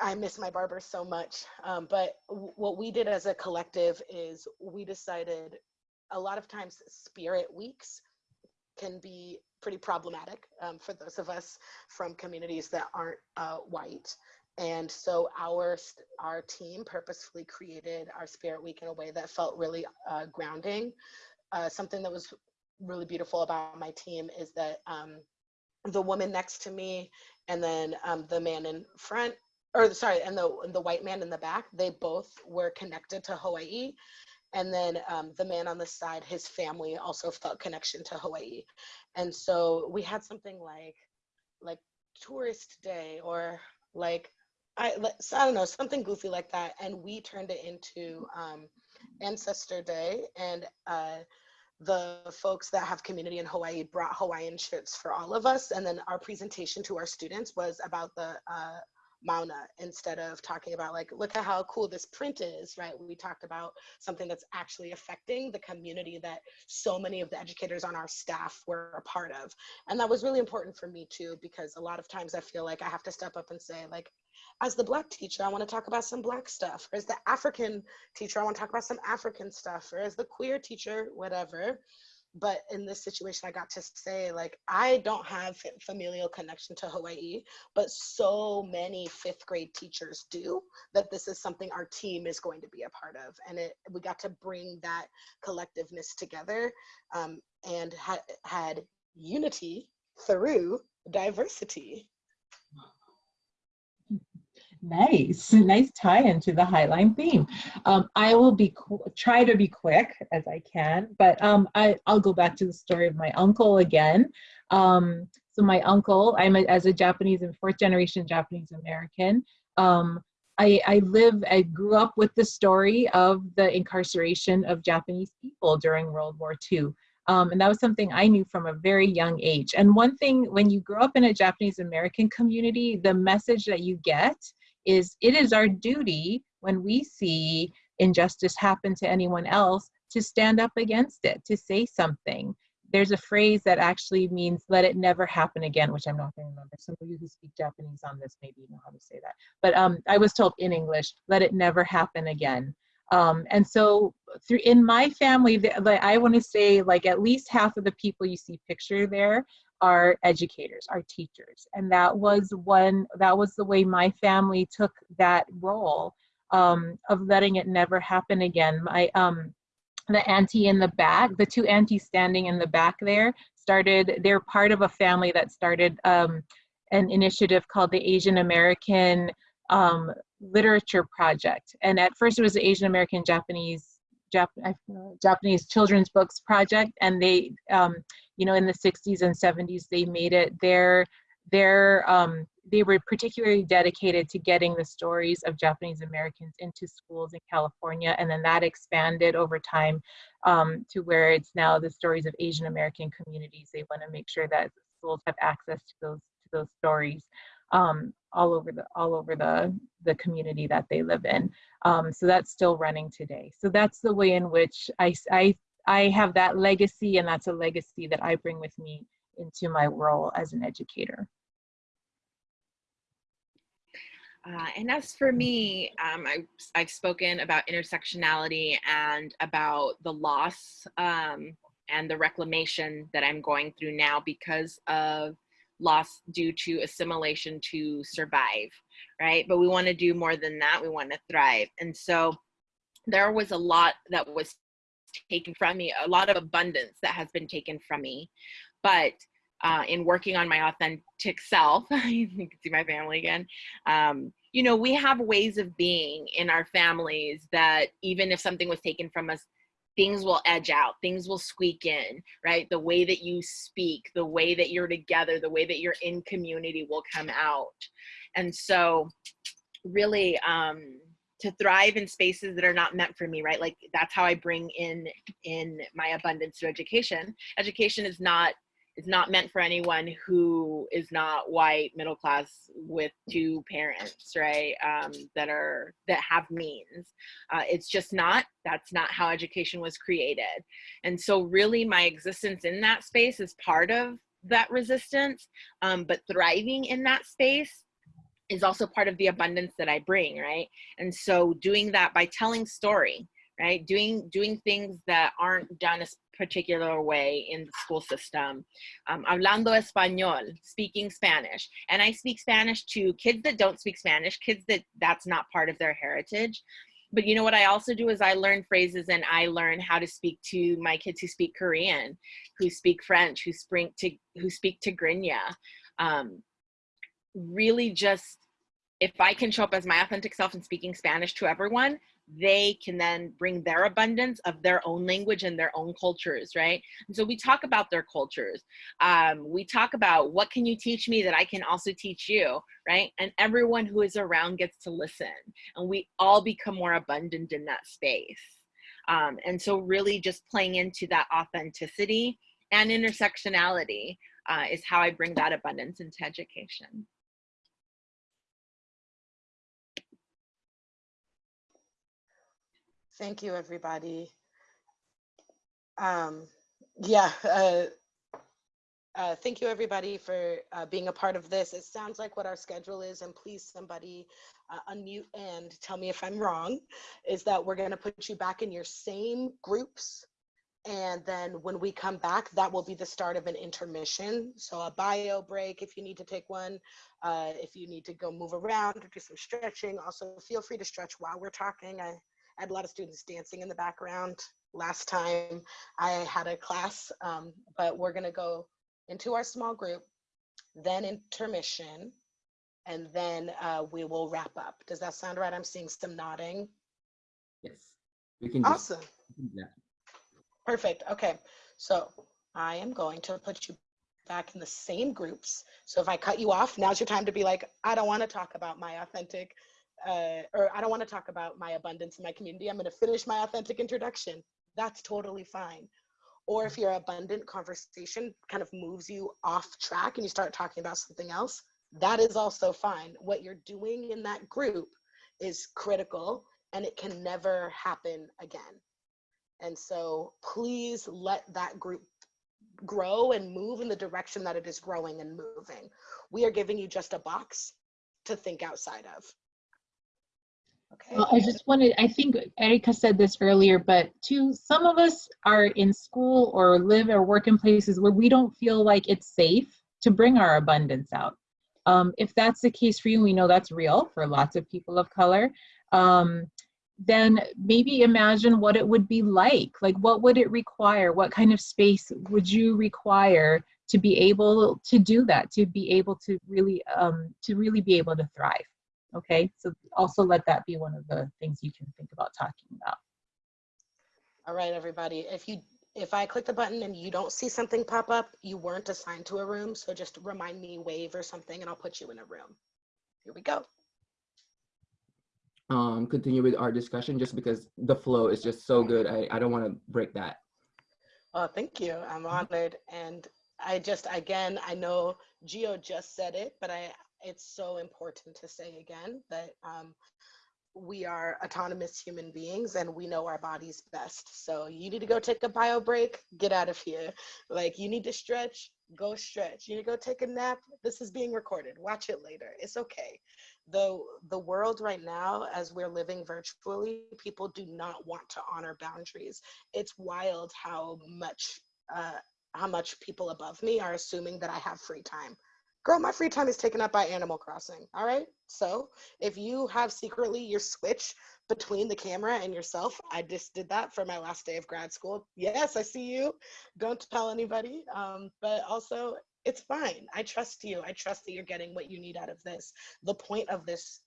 I miss my barber so much. Um, but what we did as a collective is we decided a lot of times spirit weeks can be pretty problematic um, for those of us from communities that aren't uh, white. And so our our team purposefully created our Spirit Week in a way that felt really uh, grounding. Uh, something that was really beautiful about my team is that um, the woman next to me and then um, the man in front or sorry, and the the white man in the back, they both were connected to Hawaii. And then um, the man on the side, his family also felt connection to Hawaii. And so we had something like like tourist day or like I, I don't know, something goofy like that. And we turned it into um, Ancestor Day. And uh, the folks that have community in Hawaii brought Hawaiian shirts for all of us. And then our presentation to our students was about the uh, Mauna instead of talking about like, look at how cool this print is, right? We talked about something that's actually affecting the community that so many of the educators on our staff were a part of. And that was really important for me too, because a lot of times I feel like I have to step up and say like, as the black teacher, I want to talk about some black stuff. Or as the African teacher, I want to talk about some African stuff. Or as the queer teacher, whatever but in this situation i got to say like i don't have familial connection to hawaii but so many fifth grade teachers do that this is something our team is going to be a part of. And it we got to bring that collectiveness together um, and ha had unity through diversity Nice, nice tie into the Highline theme. Um, I will be try to be quick as I can, but um, I, I'll go back to the story of my uncle again. Um, so my uncle, I'm a, as a Japanese and fourth generation Japanese American. Um, I, I live, I grew up with the story of the incarceration of Japanese people during World War II. Um, and that was something I knew from a very young age. And one thing, when you grow up in a Japanese American community, the message that you get is it is our duty when we see injustice happen to anyone else to stand up against it, to say something. There's a phrase that actually means let it never happen again, which I'm not going to remember. Some of you who speak Japanese on this maybe know how to say that. But um, I was told in English, let it never happen again. Um, and so through in my family, the, the, I want to say like at least half of the people you see pictured there are educators, our teachers. And that was one, that was the way my family took that role um, of letting it never happen again. My, um, the auntie in the back, the two aunties standing in the back there started, they're part of a family that started um, an initiative called the Asian American um, Literature Project. And at first it was the Asian American Japanese Jap Japanese children's books project, and they, um, you know, in the 60s and 70s, they made it their their um, they were particularly dedicated to getting the stories of Japanese Americans into schools in California, and then that expanded over time um, to where it's now the stories of Asian American communities. They want to make sure that schools have access to those to those stories um, all over the all over the the community that they live in. Um, so that's still running today. So that's the way in which I I I have that legacy, and that's a legacy that I bring with me into my role as an educator. Uh, and as for me, um, I, I've spoken about intersectionality and about the loss um, and the reclamation that I'm going through now because of loss due to assimilation to survive, right? But we want to do more than that. We want to thrive. And so there was a lot that was taken from me, a lot of abundance that has been taken from me. But uh, in working on my authentic self, you can see my family again. Um, you know, we have ways of being in our families that even if something was taken from us, things will edge out, things will squeak in, right? The way that you speak, the way that you're together, the way that you're in community will come out. And so, really, um, to thrive in spaces that are not meant for me right like that's how i bring in in my abundance through education education is not is not meant for anyone who is not white middle class with two parents right um, that are that have means uh, it's just not that's not how education was created and so really my existence in that space is part of that resistance um, but thriving in that space is also part of the abundance that I bring, right? And so doing that by telling story, right? Doing doing things that aren't done particular way in the school system. Um, hablando español, speaking Spanish. And I speak Spanish to kids that don't speak Spanish, kids that that's not part of their heritage. But you know what I also do is I learn phrases and I learn how to speak to my kids who speak Korean, who speak French, who speak to who speak Tigrinya. Um, really just if I can show up as my authentic self and speaking Spanish to everyone, they can then bring their abundance of their own language and their own cultures, right? And so we talk about their cultures. Um, we talk about what can you teach me that I can also teach you, right? And everyone who is around gets to listen, and we all become more abundant in that space. Um, and so, really, just playing into that authenticity and intersectionality uh, is how I bring that abundance into education. Thank you, everybody. Um, yeah, uh, uh, thank you, everybody, for uh, being a part of this. It sounds like what our schedule is, and please, somebody uh, unmute and tell me if I'm wrong, is that we're going to put you back in your same groups. And then when we come back, that will be the start of an intermission. So a bio break if you need to take one, uh, if you need to go move around or do some stretching. Also, feel free to stretch while we're talking. I, I had a lot of students dancing in the background last time I had a class, um, but we're gonna go into our small group, then intermission, and then uh, we will wrap up. Does that sound right? I'm seeing some nodding. Yes, we can Awesome, yeah. perfect, okay. So I am going to put you back in the same groups. So if I cut you off, now's your time to be like, I don't wanna talk about my authentic uh, or I don't want to talk about my abundance in my community. I'm going to finish my authentic introduction. That's totally fine. Or if your abundant conversation kind of moves you off track and you start talking about something else, that is also fine. What you're doing in that group is critical and it can never happen again. And so please let that group grow and move in the direction that it is growing and moving. We are giving you just a box to think outside of. Okay. Well, I just wanted, I think Erica said this earlier, but to some of us are in school or live or work in places where we don't feel like it's safe to bring our abundance out. Um, if that's the case for you, we know that's real for lots of people of color, um, then maybe imagine what it would be like. Like, what would it require? What kind of space would you require to be able to do that, to be able to really, um, to really be able to thrive? Okay, so also let that be one of the things you can think about talking about. All right, everybody. If you if I click the button and you don't see something pop up, you weren't assigned to a room. So just remind me, wave or something, and I'll put you in a room. Here we go. Um, continue with our discussion just because the flow is just so good. I, I don't want to break that. Oh, thank you. I'm honored. And I just, again, I know Geo just said it, but I, it's so important to say again that um, we are autonomous human beings and we know our bodies best. So you need to go take a bio break, get out of here. Like you need to stretch, go stretch. You need to go take a nap. This is being recorded. Watch it later. It's okay. The the world right now as we're living virtually, people do not want to honor boundaries. It's wild how much uh how much people above me are assuming that I have free time girl, my free time is taken up by Animal Crossing. All right. So if you have secretly your switch between the camera and yourself, I just did that for my last day of grad school. Yes, I see you. Don't tell anybody. Um, but also, it's fine. I trust you. I trust that you're getting what you need out of this. The point of this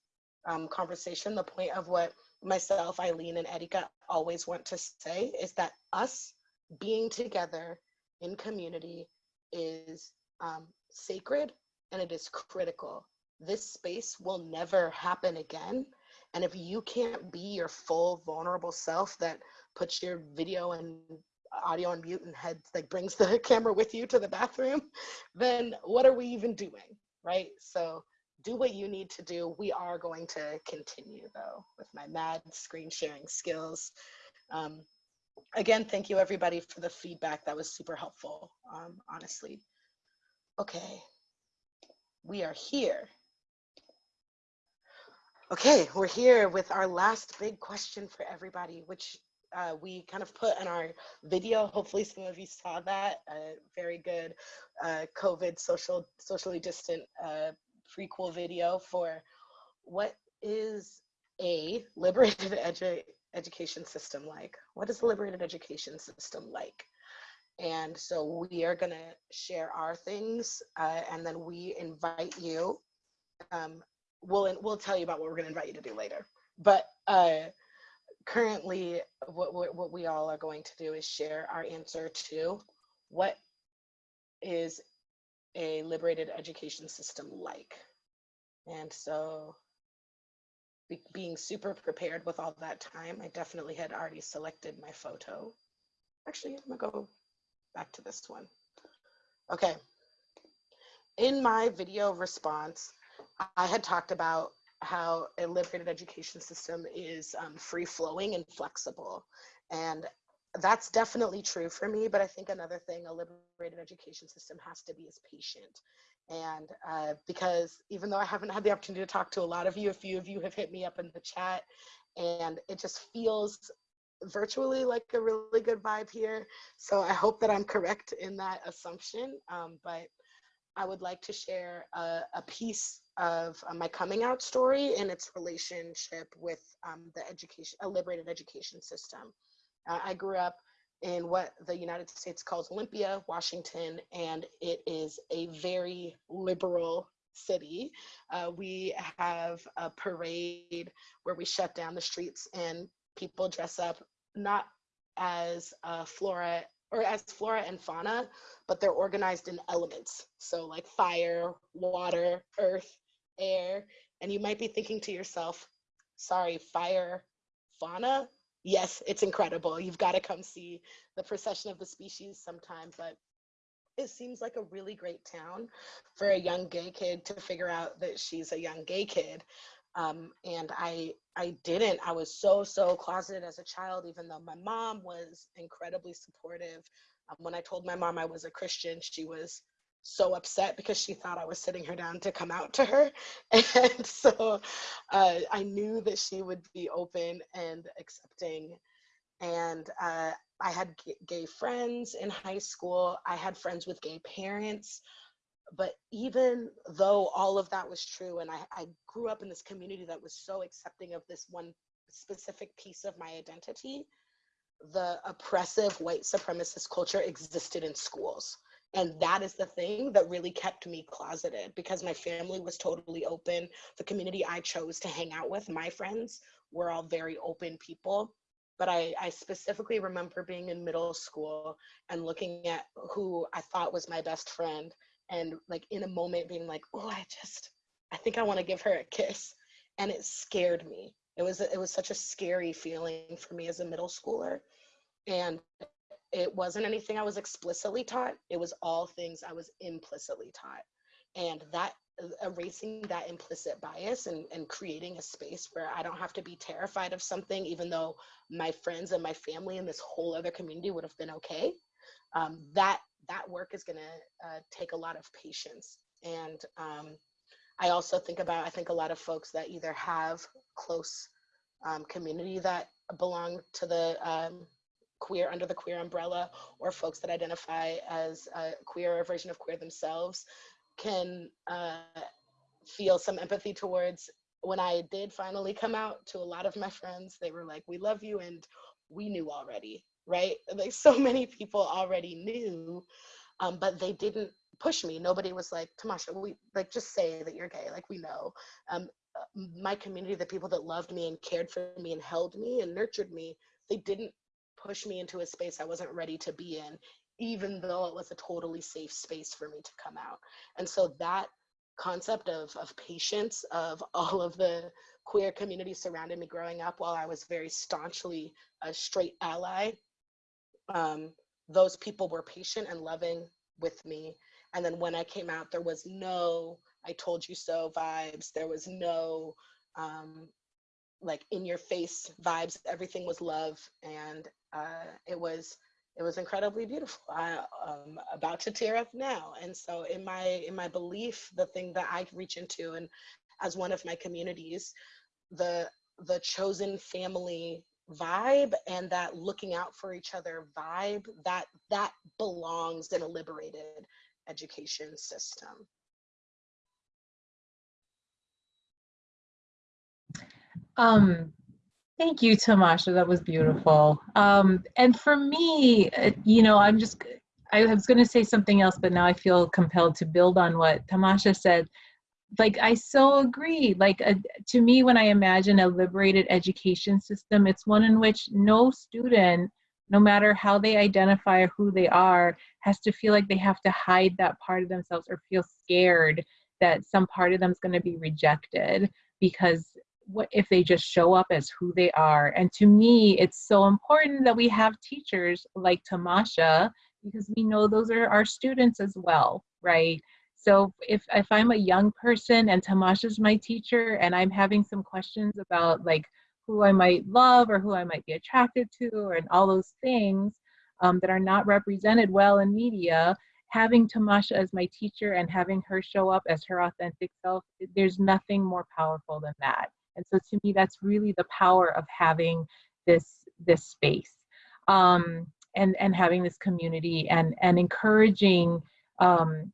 um, conversation, the point of what myself, Eileen, and Erika always want to say is that us being together in community is um, sacred and it is critical. This space will never happen again. And if you can't be your full vulnerable self that puts your video and audio on mute and heads like brings the camera with you to the bathroom, then what are we even doing? Right. So do what you need to do. We are going to continue though with my mad screen sharing skills. Um, again, thank you everybody for the feedback. That was super helpful, um, honestly. Okay, we are here. Okay, we're here with our last big question for everybody, which uh, we kind of put in our video. Hopefully some of you saw that. Uh, very good uh, COVID social, socially distant uh, prequel video for what is a liberated edu education system like? What is a liberated education system like? And so we are going to share our things uh, and then we invite you. Um, we'll, we'll tell you about what we're going to invite you to do later. But uh, currently, what, what, we all are going to do is share our answer to what is a liberated education system like. And so be, being super prepared with all that time, I definitely had already selected my photo. Actually, I'm gonna go back to this one. Okay. In my video response, I had talked about how a liberated education system is um, free flowing and flexible. And that's definitely true for me, but I think another thing a liberated education system has to be is patient. And uh, because even though I haven't had the opportunity to talk to a lot of you, a few of you have hit me up in the chat, and it just feels virtually like a really good vibe here. So I hope that I'm correct in that assumption. Um, but I would like to share a, a piece of uh, my coming out story and its relationship with um, the education, a liberated education system. Uh, I grew up in what the United States calls Olympia, Washington, and it is a very liberal city. Uh, we have a parade where we shut down the streets and people dress up not as uh, flora or as flora and fauna, but they're organized in elements. So like fire, water, earth, air. And you might be thinking to yourself, sorry, fire, fauna? Yes, it's incredible. You've got to come see the procession of the species sometime, but it seems like a really great town for a young gay kid to figure out that she's a young gay kid um, and I I didn't. I was so so closeted as a child, even though my mom was incredibly supportive. Um, when I told my mom I was a Christian, she was so upset because she thought I was sitting her down to come out to her, and so uh, I knew that she would be open and accepting. And uh, I had gay friends in high school. I had friends with gay parents but even though all of that was true and I, I grew up in this community that was so accepting of this one specific piece of my identity the oppressive white supremacist culture existed in schools. And that is the thing that really kept me closeted because my family was totally open. The community i chose to hang out with my friends were all very open people. But I, I specifically remember being in middle school and looking at who I thought was my best friend and like in a moment being like, oh, I just, I think I want to give her a kiss. And it scared me. It was, it was such a scary feeling for me as a middle schooler. And it wasn't anything I was explicitly taught. It was all things I was implicitly taught. And that erasing that implicit bias and, and creating a space where I don't have to be terrified of something, even though my friends and my family and this whole other community would have been okay. Um, that that work is going to uh, take a lot of patience. And um, I also think about I think a lot of folks that either have close um, community that belong to the um, queer under the queer umbrella, or folks that identify as a queer or version of queer themselves can uh, feel some empathy towards when I did finally come out to a lot of my friends, they were like, we love you and we knew already, right? Like so many people already knew, um, but they didn't push me. Nobody was like, Tamasha, we like just say that you're gay, like we know. Um, my community, the people that loved me and cared for me and held me and nurtured me, they didn't push me into a space I wasn't ready to be in, even though it was a totally safe space for me to come out. And so that concept of, of patience of all of the queer community surrounding me growing up while I was very staunchly a straight ally, um, those people were patient and loving with me. And then when I came out, there was no I told you so vibes. There was no um, like in your face vibes. Everything was love. And uh, it was it was incredibly beautiful. I, am about to tear up now. And so in my in my belief, the thing that I reach into and as one of my communities, the the chosen family vibe and that looking out for each other vibe that that belongs in a liberated education system. Um, Thank you, Tamasha. That was beautiful. Um, and for me, uh, you know, I'm just, I was going to say something else, but now I feel compelled to build on what Tamasha said. Like, I so agree. Like, uh, to me, when I imagine a liberated education system, it's one in which no student, no matter how they identify or who they are, has to feel like they have to hide that part of themselves or feel scared that some part of them is going to be rejected because what if they just show up as who they are and to me it's so important that we have teachers like tamasha because we know those are our students as well right so if if i'm a young person and tamasha's my teacher and i'm having some questions about like who i might love or who i might be attracted to or and all those things um, that are not represented well in media having Tamasha as my teacher and having her show up as her authentic self, there's nothing more powerful than that. And so to me, that's really the power of having this this space um, and and having this community and and encouraging um,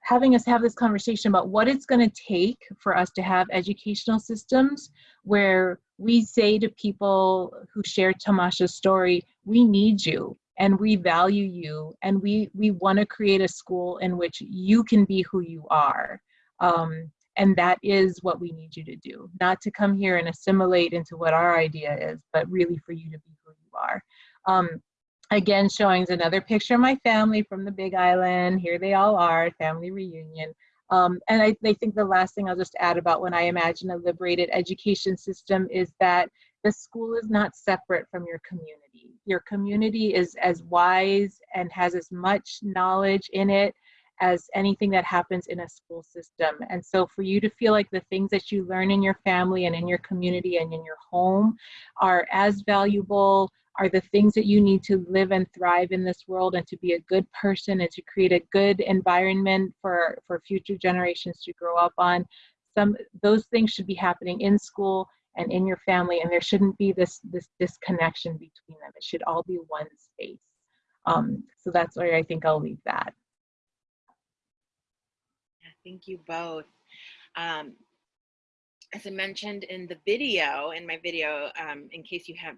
having us have this conversation about what it's going to take for us to have educational systems where we say to people who share Tamasha's story, we need you and we value you and we we want to create a school in which you can be who you are. Um, and that is what we need you to do, not to come here and assimilate into what our idea is, but really for you to be who you are. Um, again, showing another picture of my family from the Big Island. Here they all are, family reunion. Um, and I, I think the last thing I'll just add about when I imagine a liberated education system is that the school is not separate from your community. Your community is as wise and has as much knowledge in it as anything that happens in a school system. And so for you to feel like the things that you learn in your family and in your community and in your home are as valuable, are the things that you need to live and thrive in this world and to be a good person and to create a good environment for, for future generations to grow up on. Some those things should be happening in school and in your family and there shouldn't be this this disconnection between them. It should all be one space. Um, so that's where I think I'll leave that. Thank you both. Um, as I mentioned in the video, in my video, um, in case you have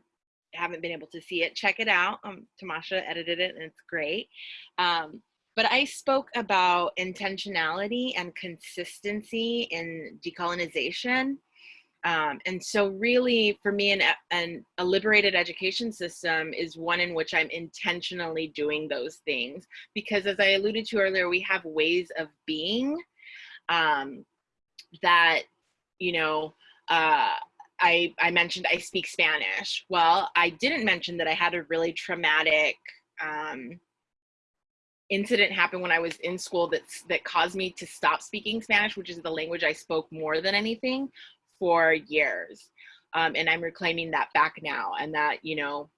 haven't been able to see it, check it out. Um, Tamasha edited it and it's great. Um, but I spoke about intentionality and consistency in decolonization. Um, and so really for me, an, an, a liberated education system is one in which I'm intentionally doing those things because as I alluded to earlier, we have ways of being um, that, you know, uh, I, I mentioned I speak Spanish. Well, I didn't mention that I had a really traumatic um, incident happen when I was in school that, that caused me to stop speaking Spanish, which is the language I spoke more than anything for years. Um, and I'm reclaiming that back now. And that, you know,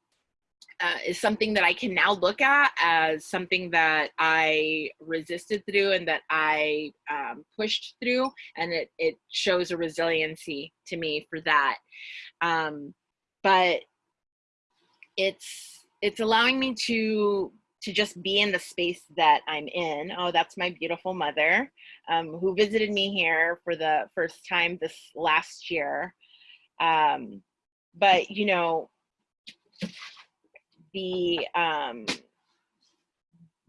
uh, is something that I can now look at as something that I resisted through and that I um, pushed through. And it, it shows a resiliency to me for that. Um, but it's, it's allowing me to to just be in the space that I'm in. Oh, that's my beautiful mother um, who visited me here for the first time this last year. Um, but, you know, the, um,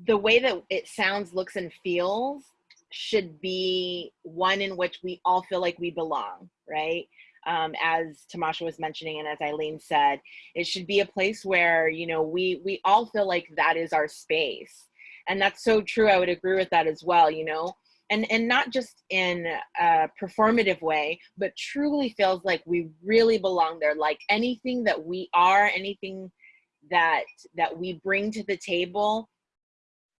the way that it sounds, looks, and feels should be one in which we all feel like we belong, right? um, as Tamasha was mentioning and as Eileen said, it should be a place where, you know, we, we all feel like that is our space. And that's so true. I would agree with that as well, you know, and, and not just in a performative way, but truly feels like we really belong there. Like anything that we are, anything that, that we bring to the table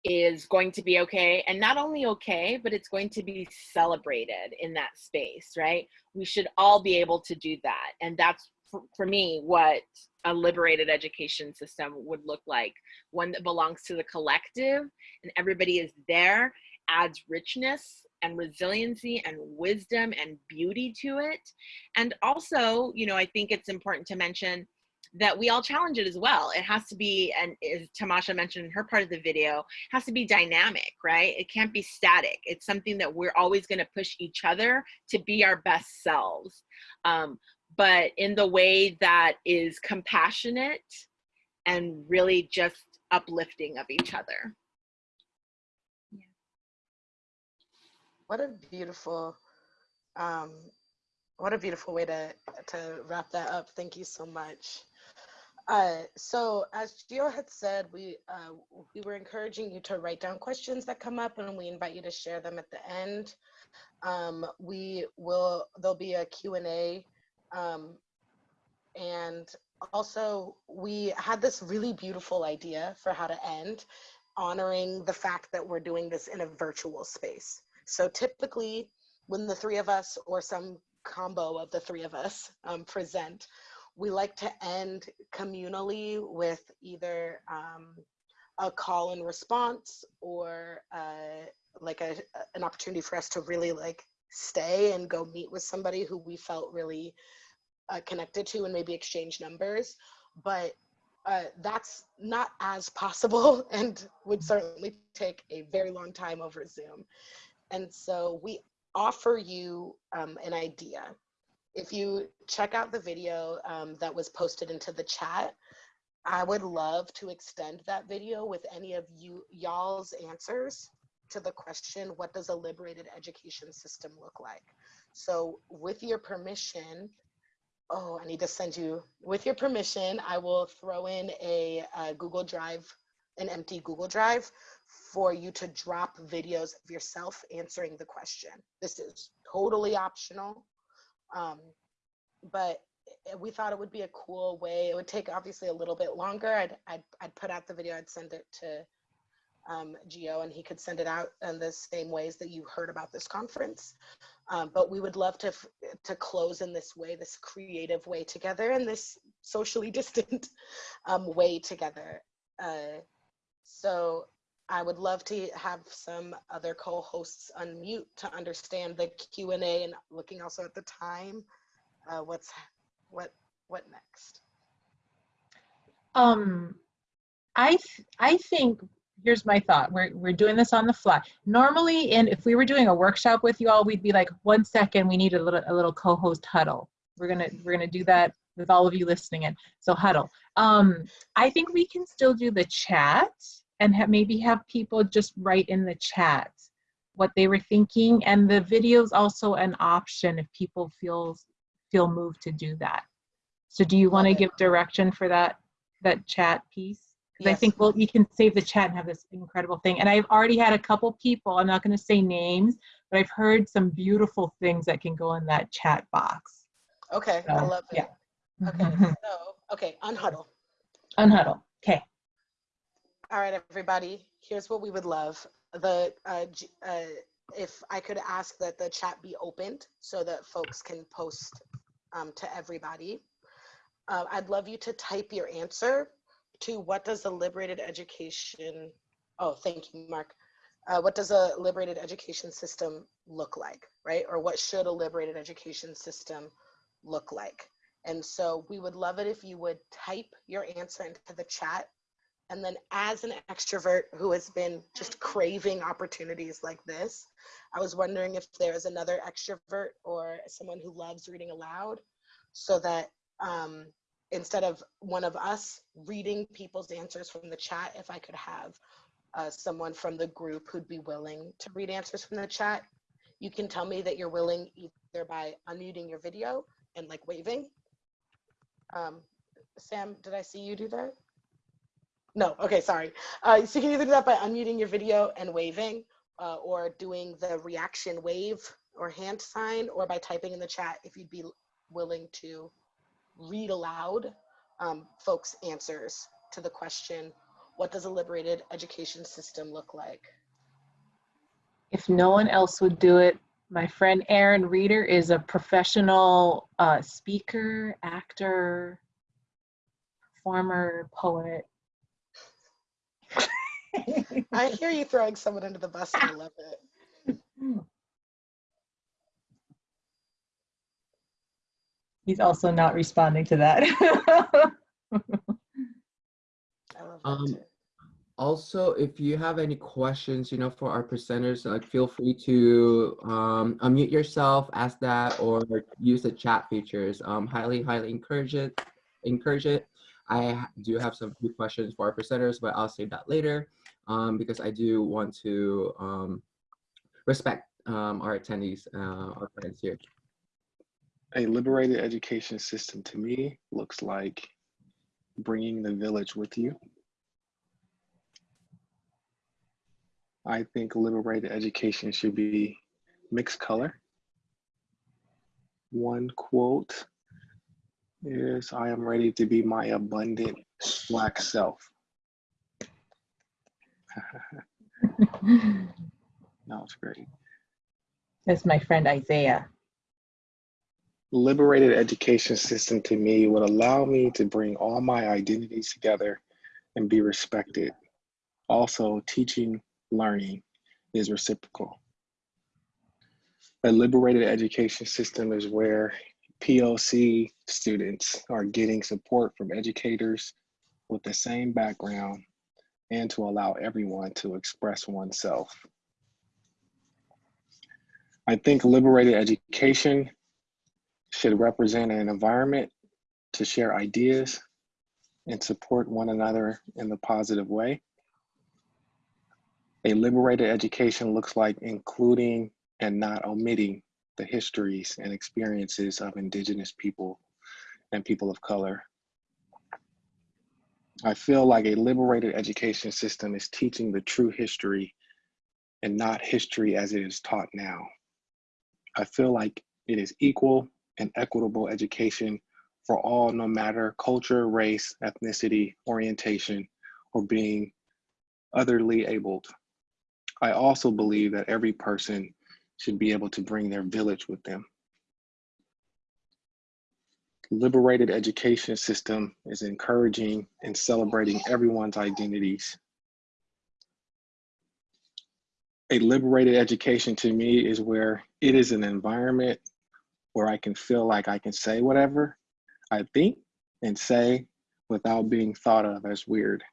is going to be okay. And not only okay but it's going to be celebrated in that space right? We should all be able to do that. And that's for, for me what a liberated education system would look like. One that belongs to the collective and everybody is there adds richness and resiliency and wisdom and beauty to it. And also you know i think it's important to mention that we all challenge it as well. It has to be, and as Tamasha mentioned in her part of the video, has to be dynamic, right? It can't be static. It's something that we're always going to push each other to be our best selves. Um, but in the way that is compassionate and really just uplifting of each other. Yeah. What a beautiful um, what a beautiful way to to wrap that up. Thank you so much. Uh, so as Gio had said, we uh, we were encouraging you to write down questions that come up and we invite you to share them at the end. Um, we will, there'll be a Q&A um, and also we had this really beautiful idea for how to end honoring the fact that we're doing this in a virtual space. So typically when the three of us or some combo of the three of us um, present, we like to end communally with either um, a call and response or uh, like a, an opportunity for us to really like stay and go meet with somebody who we felt really uh, connected to and maybe exchange numbers. But uh, that's not as possible and would certainly take a very long time over Zoom. And so we offer you um, an idea if you check out the video um, that was posted into the chat, I would love to extend that video with any of you y'all's answers to the question, what does a liberated education system look like? So with your permission, oh, I need to send you, with your permission, I will throw in a, a Google Drive, an empty Google Drive for you to drop videos of yourself answering the question. This is totally optional. Um, but we thought it would be a cool way. It would take obviously a little bit longer. I'd, I'd, I'd put out the video, I'd send it to um, Gio and he could send it out in the same ways that you heard about this conference. Um, but we would love to, to close in this way, this creative way together and this socially distant um, way together. Uh, so I would love to have some other co-hosts unmute to understand the Q&A and looking also at the time. Uh, what's what what next? Um, I th I think here's my thought. We're we're doing this on the fly. Normally, and if we were doing a workshop with you all, we'd be like, one second, we need a little a little co-host huddle. We're gonna we're gonna do that with all of you listening in. So huddle. Um, I think we can still do the chat and have, maybe have people just write in the chat what they were thinking and the video is also an option if people feel feel moved to do that. So do you want to give direction for that, that chat piece? Because I Yes. think, well, you can save the chat and have this incredible thing. And I've already had a couple people, I'm not going to say names, but I've heard some beautiful things that can go in that chat box. Okay, I love it. yeah. Okay, mm-hmm. so, okay, unhuddle. Unhuddle. Okay. All right, everybody, here's what we would love. The, uh, uh, if I could ask that the chat be opened so that folks can post um, to everybody. Uh, I'd love you to type your answer to what does a liberated education, oh, thank you, Mark. Uh, what does a liberated education system look like, right? Or what should a liberated education system look like? And so we would love it if you would type your answer into the chat and then, as an extrovert who has been just craving opportunities like this, I was wondering if there is another extrovert or someone who loves reading aloud so that um, instead of one of us reading people's answers from the chat, if I could have uh, someone from the group who'd be willing to read answers from the chat, you can tell me that you're willing either by unmuting your video and like waving. Um, Sam, did I see you do that? No, okay, sorry. Uh, so you can either do that by unmuting your video and waving, uh, or doing the reaction wave or hand sign, or by typing in the chat if you'd be willing to read aloud um, folks' answers to the question, what does a liberated education system look like? If no one else would do it, my friend Aaron Reeder is a professional uh, speaker, actor, performer, poet. I hear you throwing someone under the bus and I love it. He's also not responding to that. I love that Um. Also, if you have any questions, you know, for our presenters, like feel free to um, unmute yourself, ask that, or use the chat features. Um, highly, highly encourage it. Encourage it. I do have some few questions for our presenters, but I'll save that later um, because I do want to um, respect um, our attendees, uh, our friends here. A liberated education system to me looks like bringing the village with you. I think liberated education should be mixed color. One quote is I am ready to be my abundant black self. That it's great. That's my friend Isaiah. liberated education system to me would allow me to bring all my identities together and be respected. Also, teaching, learning is reciprocal. A liberated education system is where POC students are getting support from educators with the same background and to allow everyone to express oneself. I think liberated education should represent an environment to share ideas and support one another in the positive way. A liberated education looks like including and not omitting the histories and experiences of Indigenous people and people of color. I feel like a liberated education system is teaching the true history and not history as it is taught now. I feel like it is equal and equitable education for all, no matter culture, race, ethnicity, orientation, or being otherly abled. I also believe that every person should be able to bring their village with them. Liberated education system is encouraging and celebrating everyone's identities. A liberated education to me is where it is an environment where I can feel like I can say whatever I think and say without being thought of as weird.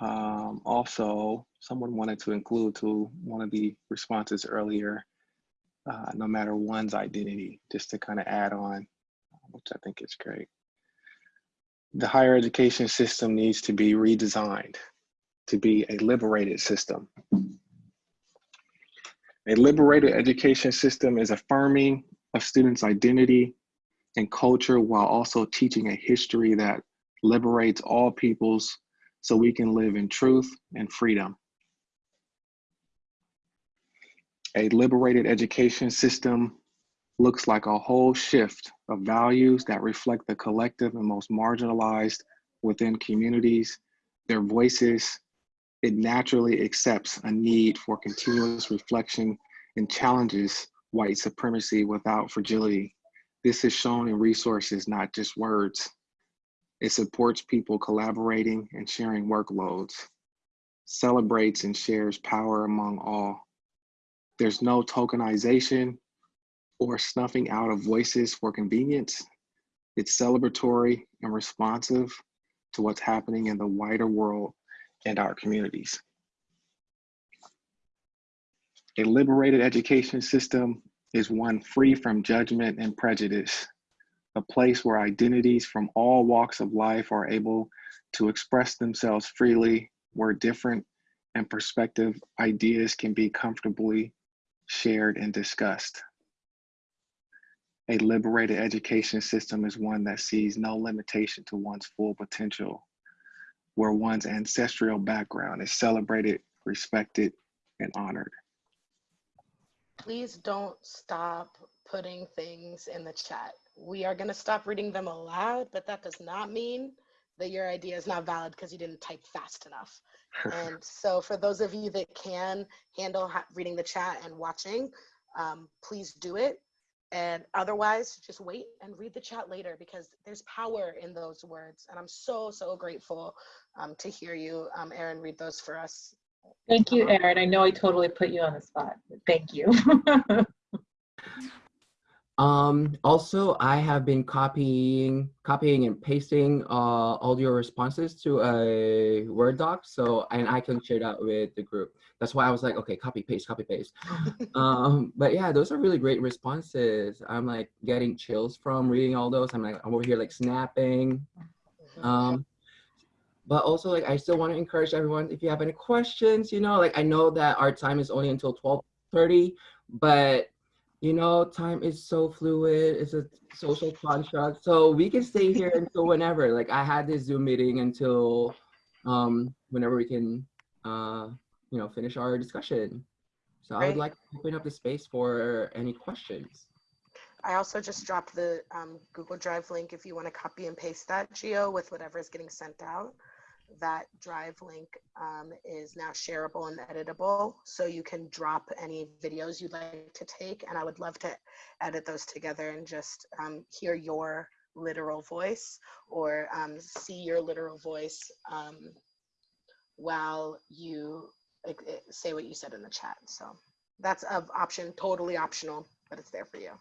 Um, also, someone wanted to include to one of the responses earlier, uh, no matter one's identity, just to kind of add on, which I think is great. The higher education system needs to be redesigned to be a liberated system A liberated education system is affirming of students' identity and culture while also teaching a history that liberates all peoples so we can live in truth and freedom. A liberated education system looks like a whole shift of values that reflect the collective and most marginalized within communities, their voices. It naturally accepts a need for continuous reflection and challenges white supremacy without fragility. This is shown in resources, not just words. It supports people collaborating and sharing workloads, celebrates and shares power among all. There's no tokenization or snuffing out of voices for convenience. It's celebratory and responsive to what's happening in the wider world and our communities. A liberated education system is one free from judgment and prejudice, a place where identities from all walks of life are able to express themselves freely, where different and perspective ideas can be comfortably shared and discussed. A liberated education system is one that sees no limitation to one's full potential, where one's ancestral background is celebrated, respected, and honored. Please don't stop putting things in the chat. We are going to stop reading them aloud, but that does not mean that your idea is not valid because you didn't type fast enough. and so for those of you that can handle reading the chat and watching, um, please do it. And otherwise, just wait and read the chat later because there's power in those words. And I'm so, so grateful um, to hear you, um, Erin, read those for us. Thank you, Erin. I know I totally put you on the spot. Thank you. Um, also, I have been copying, copying and pasting uh, all your responses to a Word doc. So, and I can share that with the group. That's why I was like, okay, copy, paste, copy, paste. um, but yeah, those are really great responses. I'm like getting chills from reading all those. I'm like, I'm over here like snapping. Um, but also like, I still want to encourage everyone, if you have any questions, you know, like I know that our time is only until 1230, but you know, time is so fluid. It's a social construct. So we can stay here until whenever. Like I had this Zoom meeting until um, whenever we can, uh, you know, finish our discussion. So I would like to open up the space for any questions. I also just dropped the um, Google Drive link if you want to copy and paste that, Gio, with whatever is getting sent out that drive link um, is now shareable and editable. So you can drop any videos you'd like to take. And I would love to edit those together and just um, hear your literal voice or um, see your literal voice um, while you eh, say what you said in the chat. So that's of option, totally optional, but it's there for you.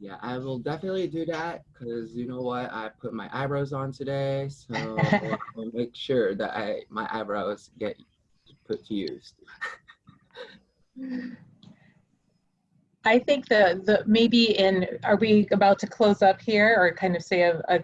Yeah, I will definitely do that because you know what? I put my eyebrows on today, so I'll make sure that I my eyebrows get put to use. I think the the maybe in are we about to close up here or kind of say a a,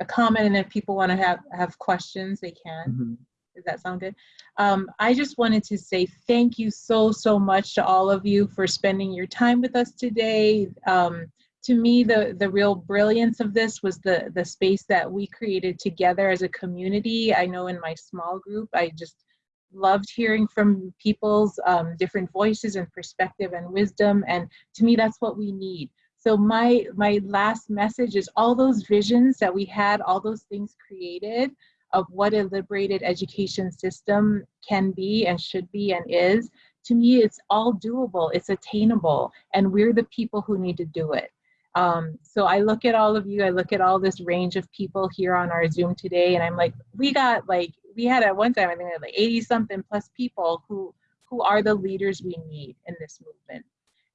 a comment and if people want to have have questions they can. Mm -hmm. Does that sound good? Um, I just wanted to say thank you so, so much to all of you for spending your time with us today. Um, to me, the, the real brilliance of this was the, the space that we created together as a community. I know in my small group, I just loved hearing from people's um, different voices and perspective and wisdom. And to me, that's what we need. So my, my last message is all those visions that we had, all those things created of what a liberated education system can be and should be and is, to me, it's all doable, it's attainable, and we're the people who need to do it. Um, so I look at all of you, I look at all this range of people here on our Zoom today, and I'm like, we got like, we had at one time, I think we had like 80 something plus people who, who are the leaders we need in this movement.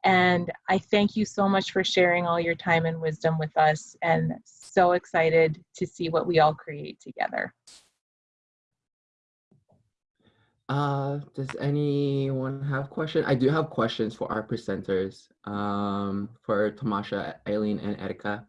And I thank you so much for sharing all your time and wisdom with us and so excited to see what we all create together. Uh, does anyone have questions? I do have questions for our presenters, um, for Tamasha, Eileen, and Erika.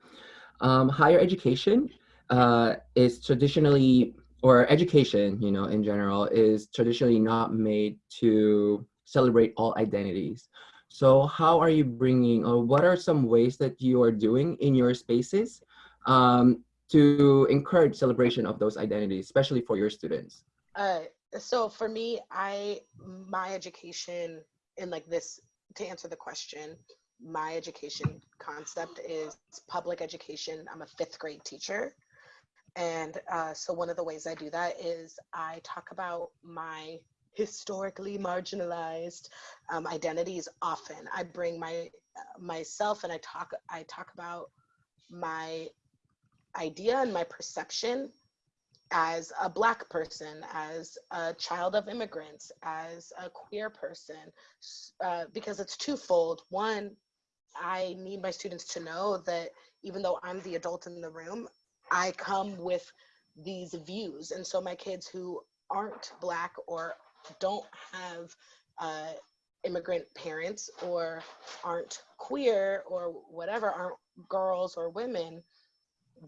Um, higher education uh, is traditionally, or education, you know, in general, is traditionally not made to celebrate all identities. So how are you bringing, or what are some ways that you are doing in your spaces um, to encourage celebration of those identities, especially for your students? Uh, so for me, I my education in like this to answer the question, my education concept is public education. I'm a fifth grade teacher. And uh, so one of the ways I do that is I talk about my historically marginalized um, identities often. I bring my myself and I talk I talk about my idea and my perception as a black person, as a child of immigrants, as a queer person, uh, because it's twofold. One, I need my students to know that even though I'm the adult in the room, I come with these views. And so my kids who aren't black or don't have uh, immigrant parents or aren't queer or whatever, aren't girls or women,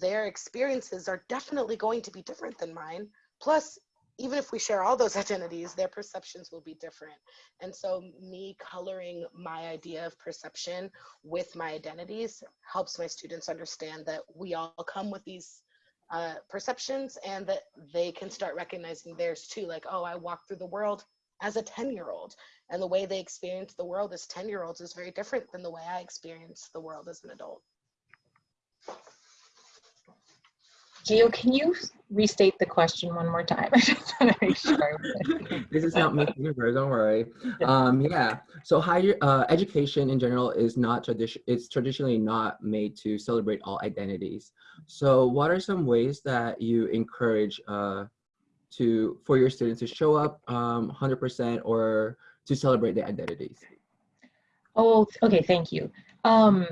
their experiences are definitely going to be different than mine. Plus, even if we share all those identities, their perceptions will be different. And so, me coloring my idea of perception with my identities helps my students understand that we all come with these uh, perceptions and that they can start recognizing theirs too. Like, oh, I walk through the world as a 10 year old, and the way they experience the world as 10 year olds is very different than the way I experience the world as an adult. Gio, can you restate the question one more time? I just want to make sure. this is not Miss Universe, don't worry. Um, yeah, so higher uh, education in general is not tradition. It's traditionally not made to celebrate all identities. So, what are some ways that you encourage uh, to for your students to show up um, 100% or to celebrate their identities? Oh, okay. Thank you. Um,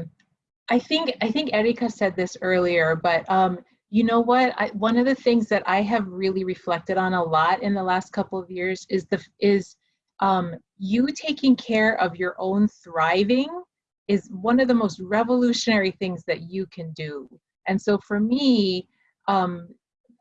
I think I think Erika said this earlier, but um, you know what? I, one of the things that i have really reflected on a lot in the last couple of years is the is um, you taking care of your own thriving is one of the most revolutionary things that you can do. And so for me um,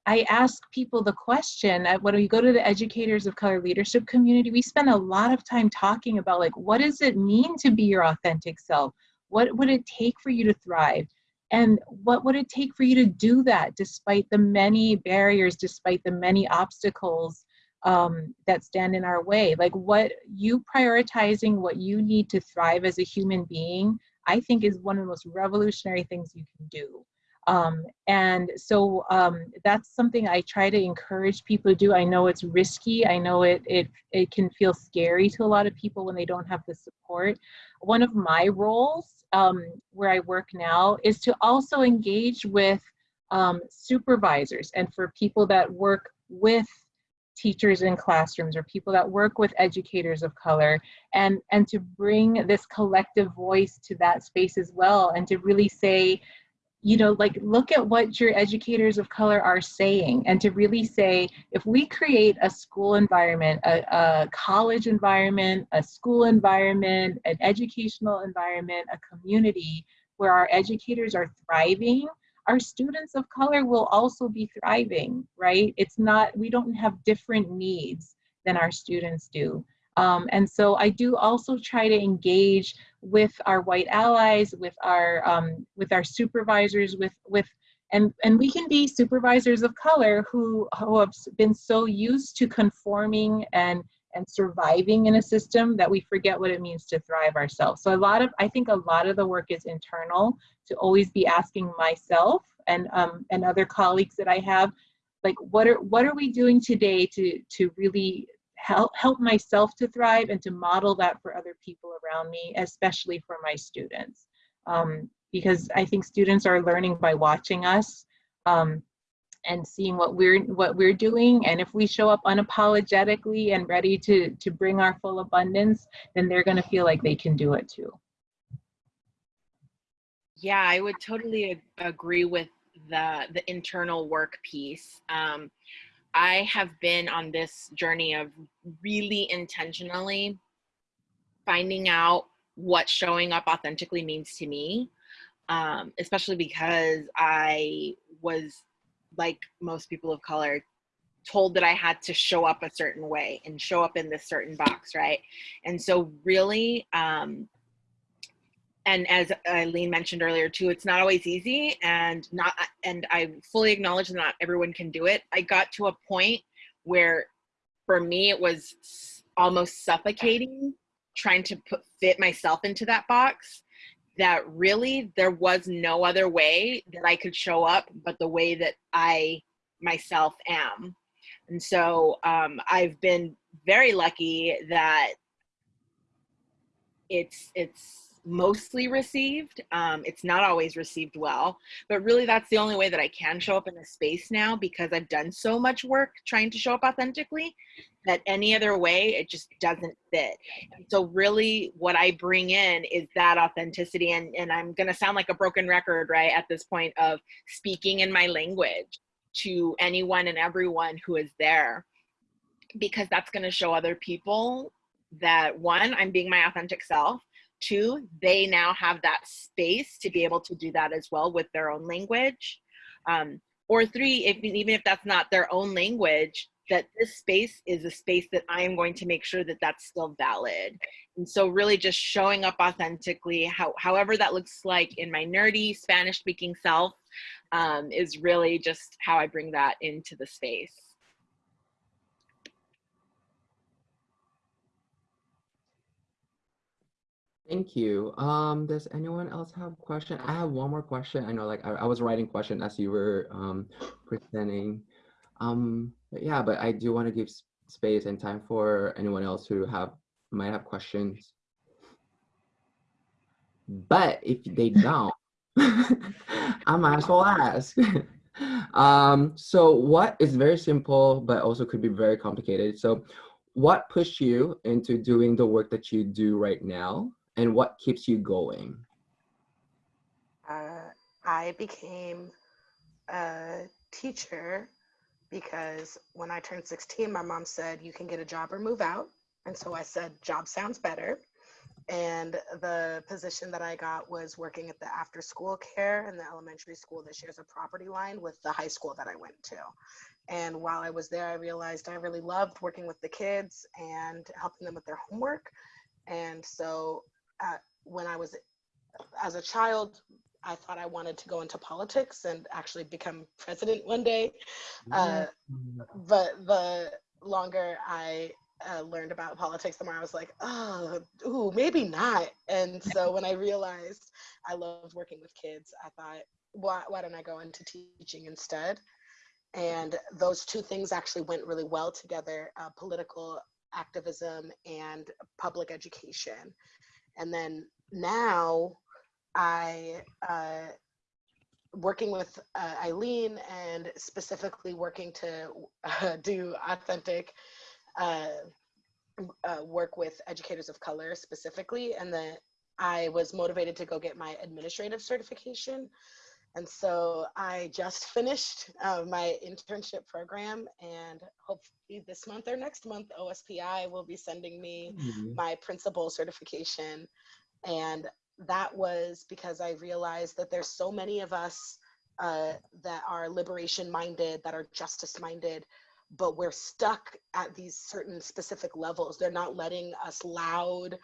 i ask people the question when we go to the educators of color leadership community we spend a lot of time talking about like what does it mean to be your authentic self? What would it take for you to thrive and what would it take for you to do that despite the many barriers, despite the many obstacles um, that stand in our way? Like what you prioritizing what you need to thrive as a human being, I think is one of the most revolutionary things you can do. Um, and so um, that's something I try to encourage people to do. I know it's risky. I know it, it, it can feel scary to a lot of people when they don't have the support. One of my roles um, where I work now is to also engage with um, supervisors and for people that work with teachers in classrooms or people that work with educators of color and and to bring this collective voice to that space as well and to really say you know, like look at what your educators of color are saying and to really say, if we create a school environment, a, a college environment, a school environment, an educational environment, a community where our educators are thriving, our students of color will also be thriving, right? It's not, we don't have different needs than our students do. Um, and so I do also try to engage with our white allies, with our um, with our supervisors, with with and and we can be supervisors of color who who have been so used to conforming and and surviving in a system that we forget what it means to thrive ourselves. So a lot of I think a lot of the work is internal to always be asking myself and um, and other colleagues that I have like what are what are we doing today to to really help help myself to thrive and to model that for other people around me especially for my students. Um, because i think students are learning by watching us um, and seeing what we're what we're doing. And if we show up unapologetically and ready to to bring our full abundance then they're going to feel like they can do it too. Yeah i would totally agree with the the internal work piece. Um, I have been on this journey of really intentionally finding out what showing up authentically means to me, um, especially because I was, like most people of color, told that I had to show up a certain way and show up in this certain box, right? And so really, um, and as Eileen mentioned earlier too, it's not always easy and not, and I fully acknowledge that not everyone can do it. I got to a point where for me, it was almost suffocating trying to put fit myself into that box that really there was no other way that I could show up but the way that I myself am. And so um, I've been very lucky that it's it's mostly received. Um, it's not always received well, but really that's the only way that I can show up in a space now because I've done so much work trying to show up authentically that any other way it just doesn't fit. And so really what I bring in is that authenticity and, and I'm gonna sound like a broken record, right, at this point of speaking in my language to anyone and everyone who is there because that's gonna show other people that one, I'm being my authentic self, two, they now have that space to be able to do that as well with their own language. Um, or three, if, even if that's not their own language, that this space is a space that I am going to make sure that that's still valid. And so really just showing up authentically, how, however that looks like in my nerdy Spanish speaking self um, is really just how I bring that into the space. Thank you. Um, does anyone else have a question? I have one more question. I know like I, I was writing question as you were um, presenting. Um, but yeah, but I do want to give space and time for anyone else who have might have questions. But if they don't, I might as well ask. um, so what is very simple, but also could be very complicated. So what pushed you into doing the work that you do right now? And what keeps you going? Uh, I became a teacher because when I turned 16, my mom said, You can get a job or move out. And so I said, Job sounds better. And the position that I got was working at the after school care in the elementary school that shares a property line with the high school that I went to. And while I was there, I realized I really loved working with the kids and helping them with their homework. And so uh, when I was as a child, I thought I wanted to go into politics and actually become president one day. Uh, but the longer I uh, learned about politics, the more I was like, oh, ooh, maybe not. And so when I realized I loved working with kids, I thought, why, why don't I go into teaching instead? And those two things actually went really well together, uh, political activism and public education. And then now I, uh, working with uh, Eileen and specifically working to uh, do authentic uh, uh, work with educators of color specifically. And then I was motivated to go get my administrative certification. And so I just finished uh, my internship program and hopefully this month or next month, OSPI will be sending me mm-hmm. my principal certification. And that was because I realized that there's so many of us uh, that are liberation minded, that are justice minded, but we're stuck at these certain specific levels. They're not letting us loud,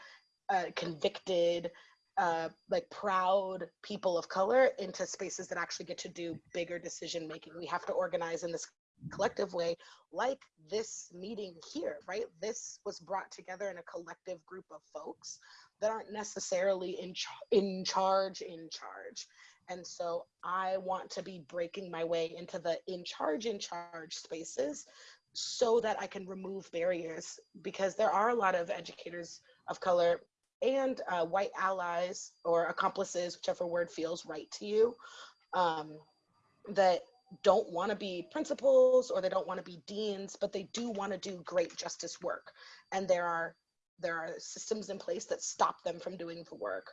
uh, convicted, uh, like proud people of color into spaces that actually get to do bigger decision making. We have to organize in this collective way, like this meeting here, right? This was brought together in a collective group of folks that aren't necessarily in, char in charge, in charge. And so I want to be breaking my way into the in charge, in charge spaces so that I can remove barriers because there are a lot of educators of color and uh, white allies or accomplices, whichever word feels right to you, um, that don't want to be principals or they don't want to be deans, but they do want to do great justice work. And there are there are systems in place that stop them from doing the work.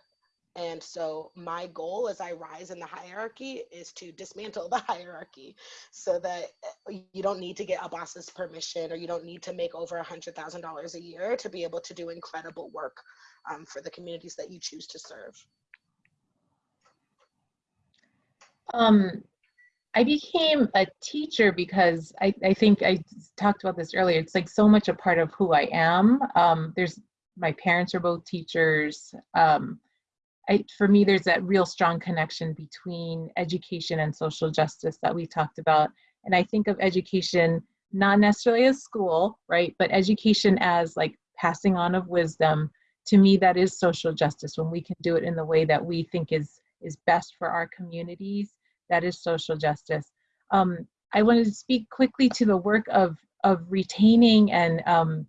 And so my goal as I rise in the hierarchy is to dismantle the hierarchy so that eh, you don't need to get a boss's permission or you don't need to make over a $100,000 a year to be able to do incredible work um, for the communities that you choose to serve. Um, I became a teacher because I, I think I talked about this earlier. It's like so much a part of who I am. Um, there's my parents are both teachers. Um, I, for me, there's that real strong connection between education and social justice that we talked about. And I think of education not necessarily as school, right? But education as like passing on of wisdom. To me, that is social justice when we can do it in the way that we think is is best for our communities. That is social justice. Um, I wanted to speak quickly to the work of of retaining and um,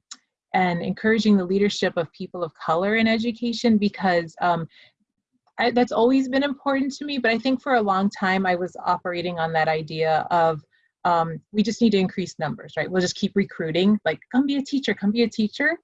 and encouraging the leadership of people of color in education because um, I, that's always been important to me. But I think for a long time I was operating on that idea of um, we just need to increase numbers, right? We'll just keep recruiting, like come be a teacher, come be a teacher.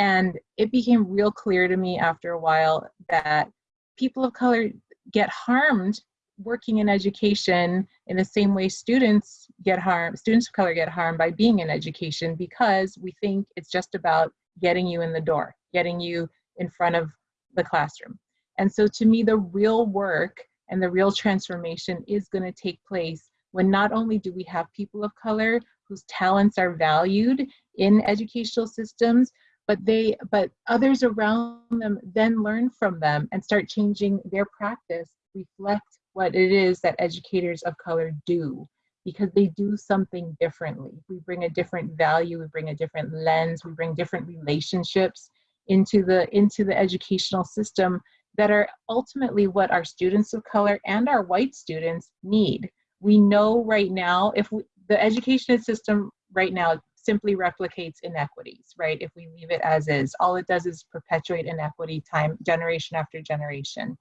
And it became real clear to me after a while that people of color get harmed working in education in the same way students get harmed, students of color get harmed by being in education because we think it's just about getting you in the door, getting you in front of the classroom. And so to me, the real work and the real transformation is gonna take place when not only do we have people of color whose talents are valued in educational systems, but they but others around them then learn from them and start changing their practice reflect what it is that educators of color do because they do something differently. We bring a different value we bring a different lens we bring different relationships into the into the educational system that are ultimately what our students of color and our white students need. We know right now if we, the education system right now simply replicates inequities, right? If we leave it as is, all it does is perpetuate inequity time generation after generation.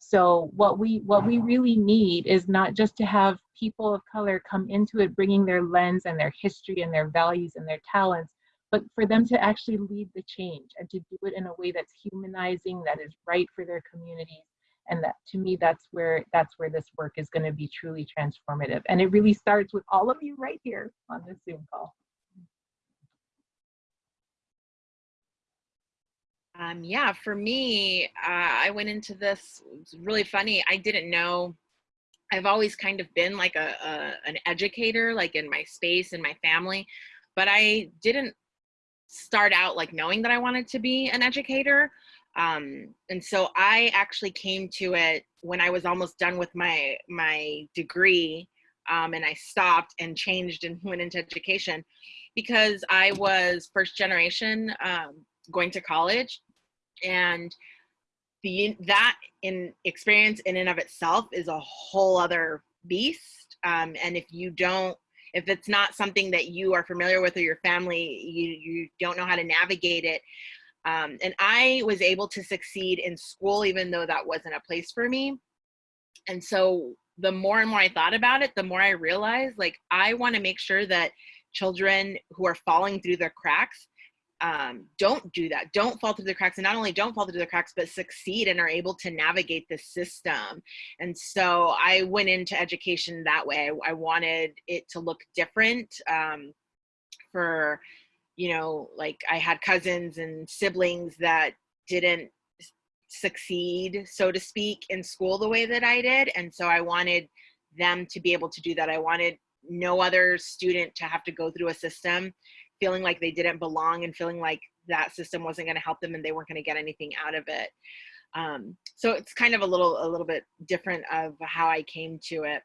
So what we what we really need is not just to have people of color come into it bringing their lens and their history and their values and their talents, but for them to actually lead the change and to do it in a way that's humanizing, that is right for their communities. And that to me, that's where that's where this work is going to be truly transformative. And it really starts with all of you right here on this Zoom call. Um, yeah, for me, uh, I went into this, really funny. I didn't know, I've always kind of been like a, a, an educator, like in my space and my family, but I didn't start out like knowing that I wanted to be an educator. Um, and so I actually came to it when I was almost done with my, my degree um, and I stopped and changed and went into education because I was first generation um, going to college and the that in experience in and of itself is a whole other beast. Um, and if you don't if it's not something that you are familiar with or your family you you don't know how to navigate it um, and i was able to succeed in school even though that wasn't a place for me. And so the more and more i thought about it the more i realized like i want to make sure that children who are falling through the cracks um, don't do that. Don't fall through the cracks. And not only don't fall through the cracks, but succeed and are able to navigate the system. And so I went into education that way. I, wanted it to look different um, for, you know, like I had cousins and siblings that didn't succeed, so to speak, in school the way that I did. And so I wanted them to be able to do that. I wanted no other student to have to go through a system feeling like they didn't belong and feeling like that system wasn't going to help them and they weren't going to get anything out of it. Um, so it's kind of a little a little bit different of how I came to it.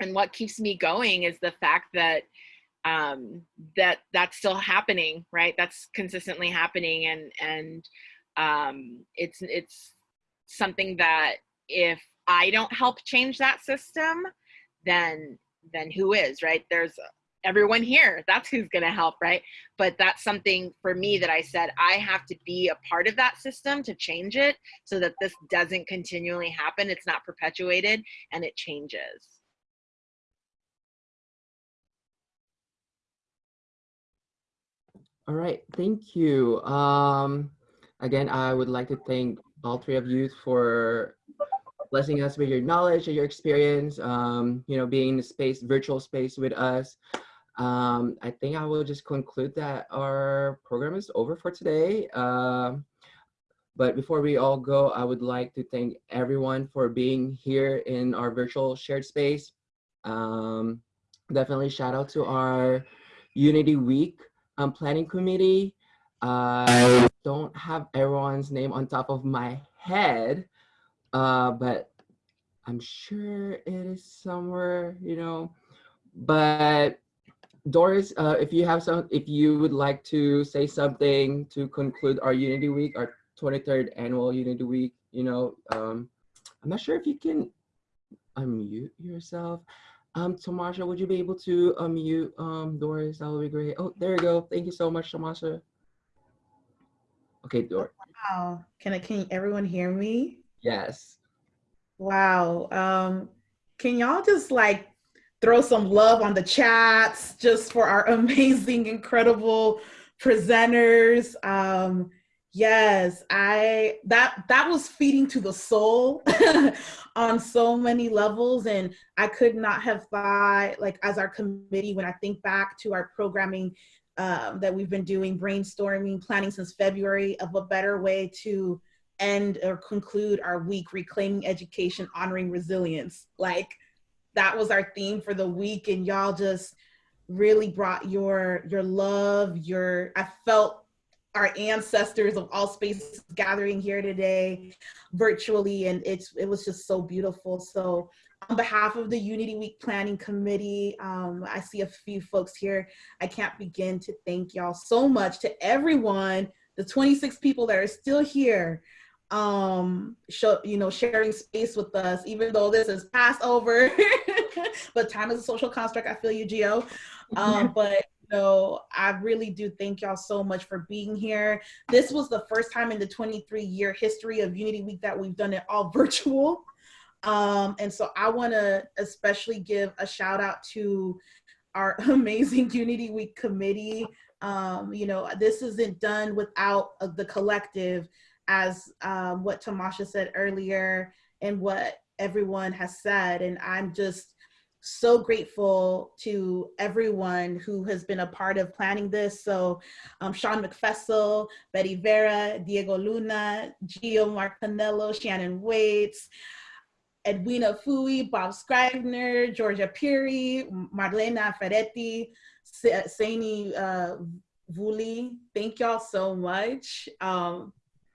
And what keeps me going is the fact that um, that that's still happening, right? That's consistently happening, and and um, it's it's something that if I don't help change that system, then then who is, right? There's everyone here that's who's going to help right but that's something for me that i said i have to be a part of that system to change it so that this doesn't continually happen it's not perpetuated and it changes All right, thank you. Um, again, I would like to thank all three of you for blessing us with your knowledge and your experience, um, you know, being in the space, virtual space with us. Um, I think I will just conclude that our program is over for today. Um, but before we all go, I would like to thank everyone for being here in our virtual shared space. Um, definitely shout out to our Unity Week um, planning committee. I don't have everyone's name on top of my head, uh, but I'm sure it is somewhere, you know. But Doris, uh, if you have some, if you would like to say something to conclude our Unity Week, our 23rd annual Unity Week, you know, um, I'm not sure if you can unmute yourself. Um, Tamasha, would you be able to unmute um, Doris? That would be great. Oh, there you go. Thank you so much, Tamasha. Okay, Doris. Wow. Can I, can everyone hear me? Yes. Wow. Um, can y'all just like throw some love on the chats just for our amazing, incredible presenters? Um, yes, I that that was feeding to the soul on so many levels, and I could not have thought like as our committee when I think back to our programming um, that we've been doing brainstorming, planning since February of a better way to end or conclude our week, reclaiming education, honoring resilience. Like that was our theme for the week, and y'all just really brought your your love, your I felt our ancestors of all spaces gathering here today virtually and it's it was just so beautiful so on behalf of the Unity Week Planning Committee, um, I see a few folks here. I can't begin to thank y'all so much to everyone, the 26 people that are still here, um, show, you know, sharing space with us, even though this is Passover, but time is a social construct. I feel you, Gio Um, but you know, I really do thank y'all so much for being here. This was the first time in the 23 year history of Unity Week that we've done it all virtual. Um, and so I want to especially give a shout out to our amazing Unity Week committee. Um, you know, this isn't done without uh, the collective, as um, what Tamasha said earlier, and what everyone has said. And I'm just so grateful to everyone who has been a part of planning this. So um, Sean McFessel, Betty Vera, Diego Luna, Gio Marcanello, Shannon Waits, Edwina Fui, Bob Scribner, Georgia Piri, Marlena Ferretti, Saini uh, Vuli. Thank y'all so much. Um,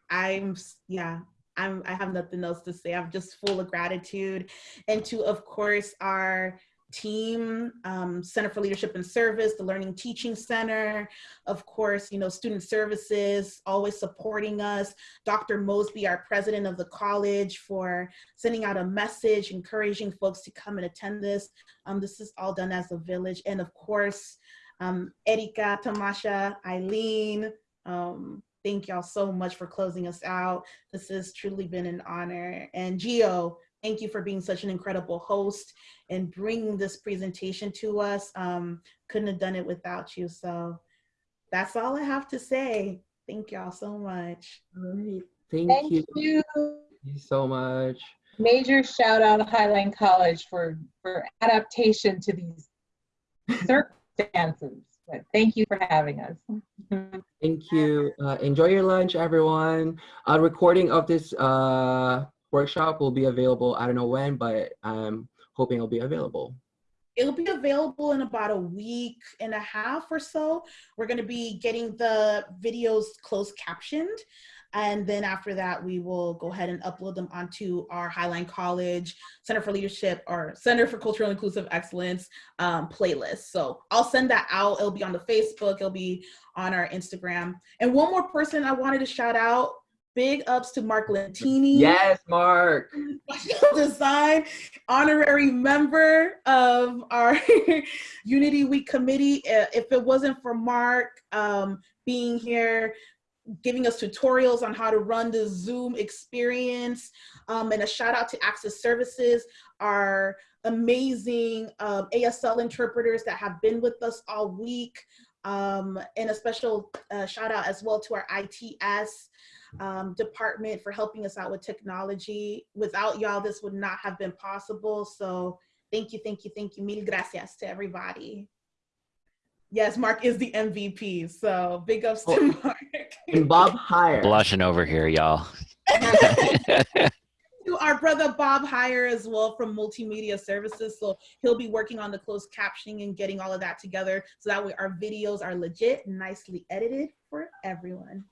I'm, yeah, I'm, I have nothing else to say. I'm just full of gratitude. And to, of course, our team, um, Center for Leadership and Service, the Learning Teaching Center, of course, you know, Student Services, always supporting us, Dr. Mosby, our president of the college, for sending out a message, encouraging folks to come and attend this. Um, this is all done as a village. And of course, um, Erika, Tamasha, Eileen, um, thank y'all so much for closing us out. This has truly been an honor. And Gio, Thank you for being such an incredible host and bringing this presentation to us. Um, couldn't have done it without you. So that's all I have to say. Thank y'all so much. All right. Thank, Thank you. you. Thank you so much. Major shout out to Highline College for, for adaptation to these circumstances. But thank you for having us. Thank you. Uh, enjoy your lunch, everyone. A recording of this uh, workshop will be available. I don't know when, but I'm hoping it'll be available. It'll be available in about a week and a half or so. We're going to be getting the videos closed captioned. And then after that, we will go ahead and upload them onto our Highline College Center for Leadership or Center for Cultural Inclusive Excellence um, playlist. So I'll send that out. It'll be on the Facebook, it'll be on our Instagram. And one more person I wanted to shout out big ups to Mark Lentini. Yes, Mark. Design honorary member of our Unity Week committee. Uh, if it wasn't for Mark um, being here, giving us tutorials on how to run the Zoom experience, um, and a shout out to Access Services, our amazing um, ASL interpreters that have been with us all week. Um, and a special uh, shout out as well to our ITS um, department for helping us out with technology. Without y'all, this would not have been possible. So thank you, thank you, thank you. Mil gracias to everybody. Yes, Mark is the MVP. So big ups to Oh. Mark. And Bob Hire. Blushing over here, y'all. to our brother Bob Hire as well from Multimedia Services. So he'll be working on the closed captioning and getting all of that together so that way our videos are legit nicely edited for everyone.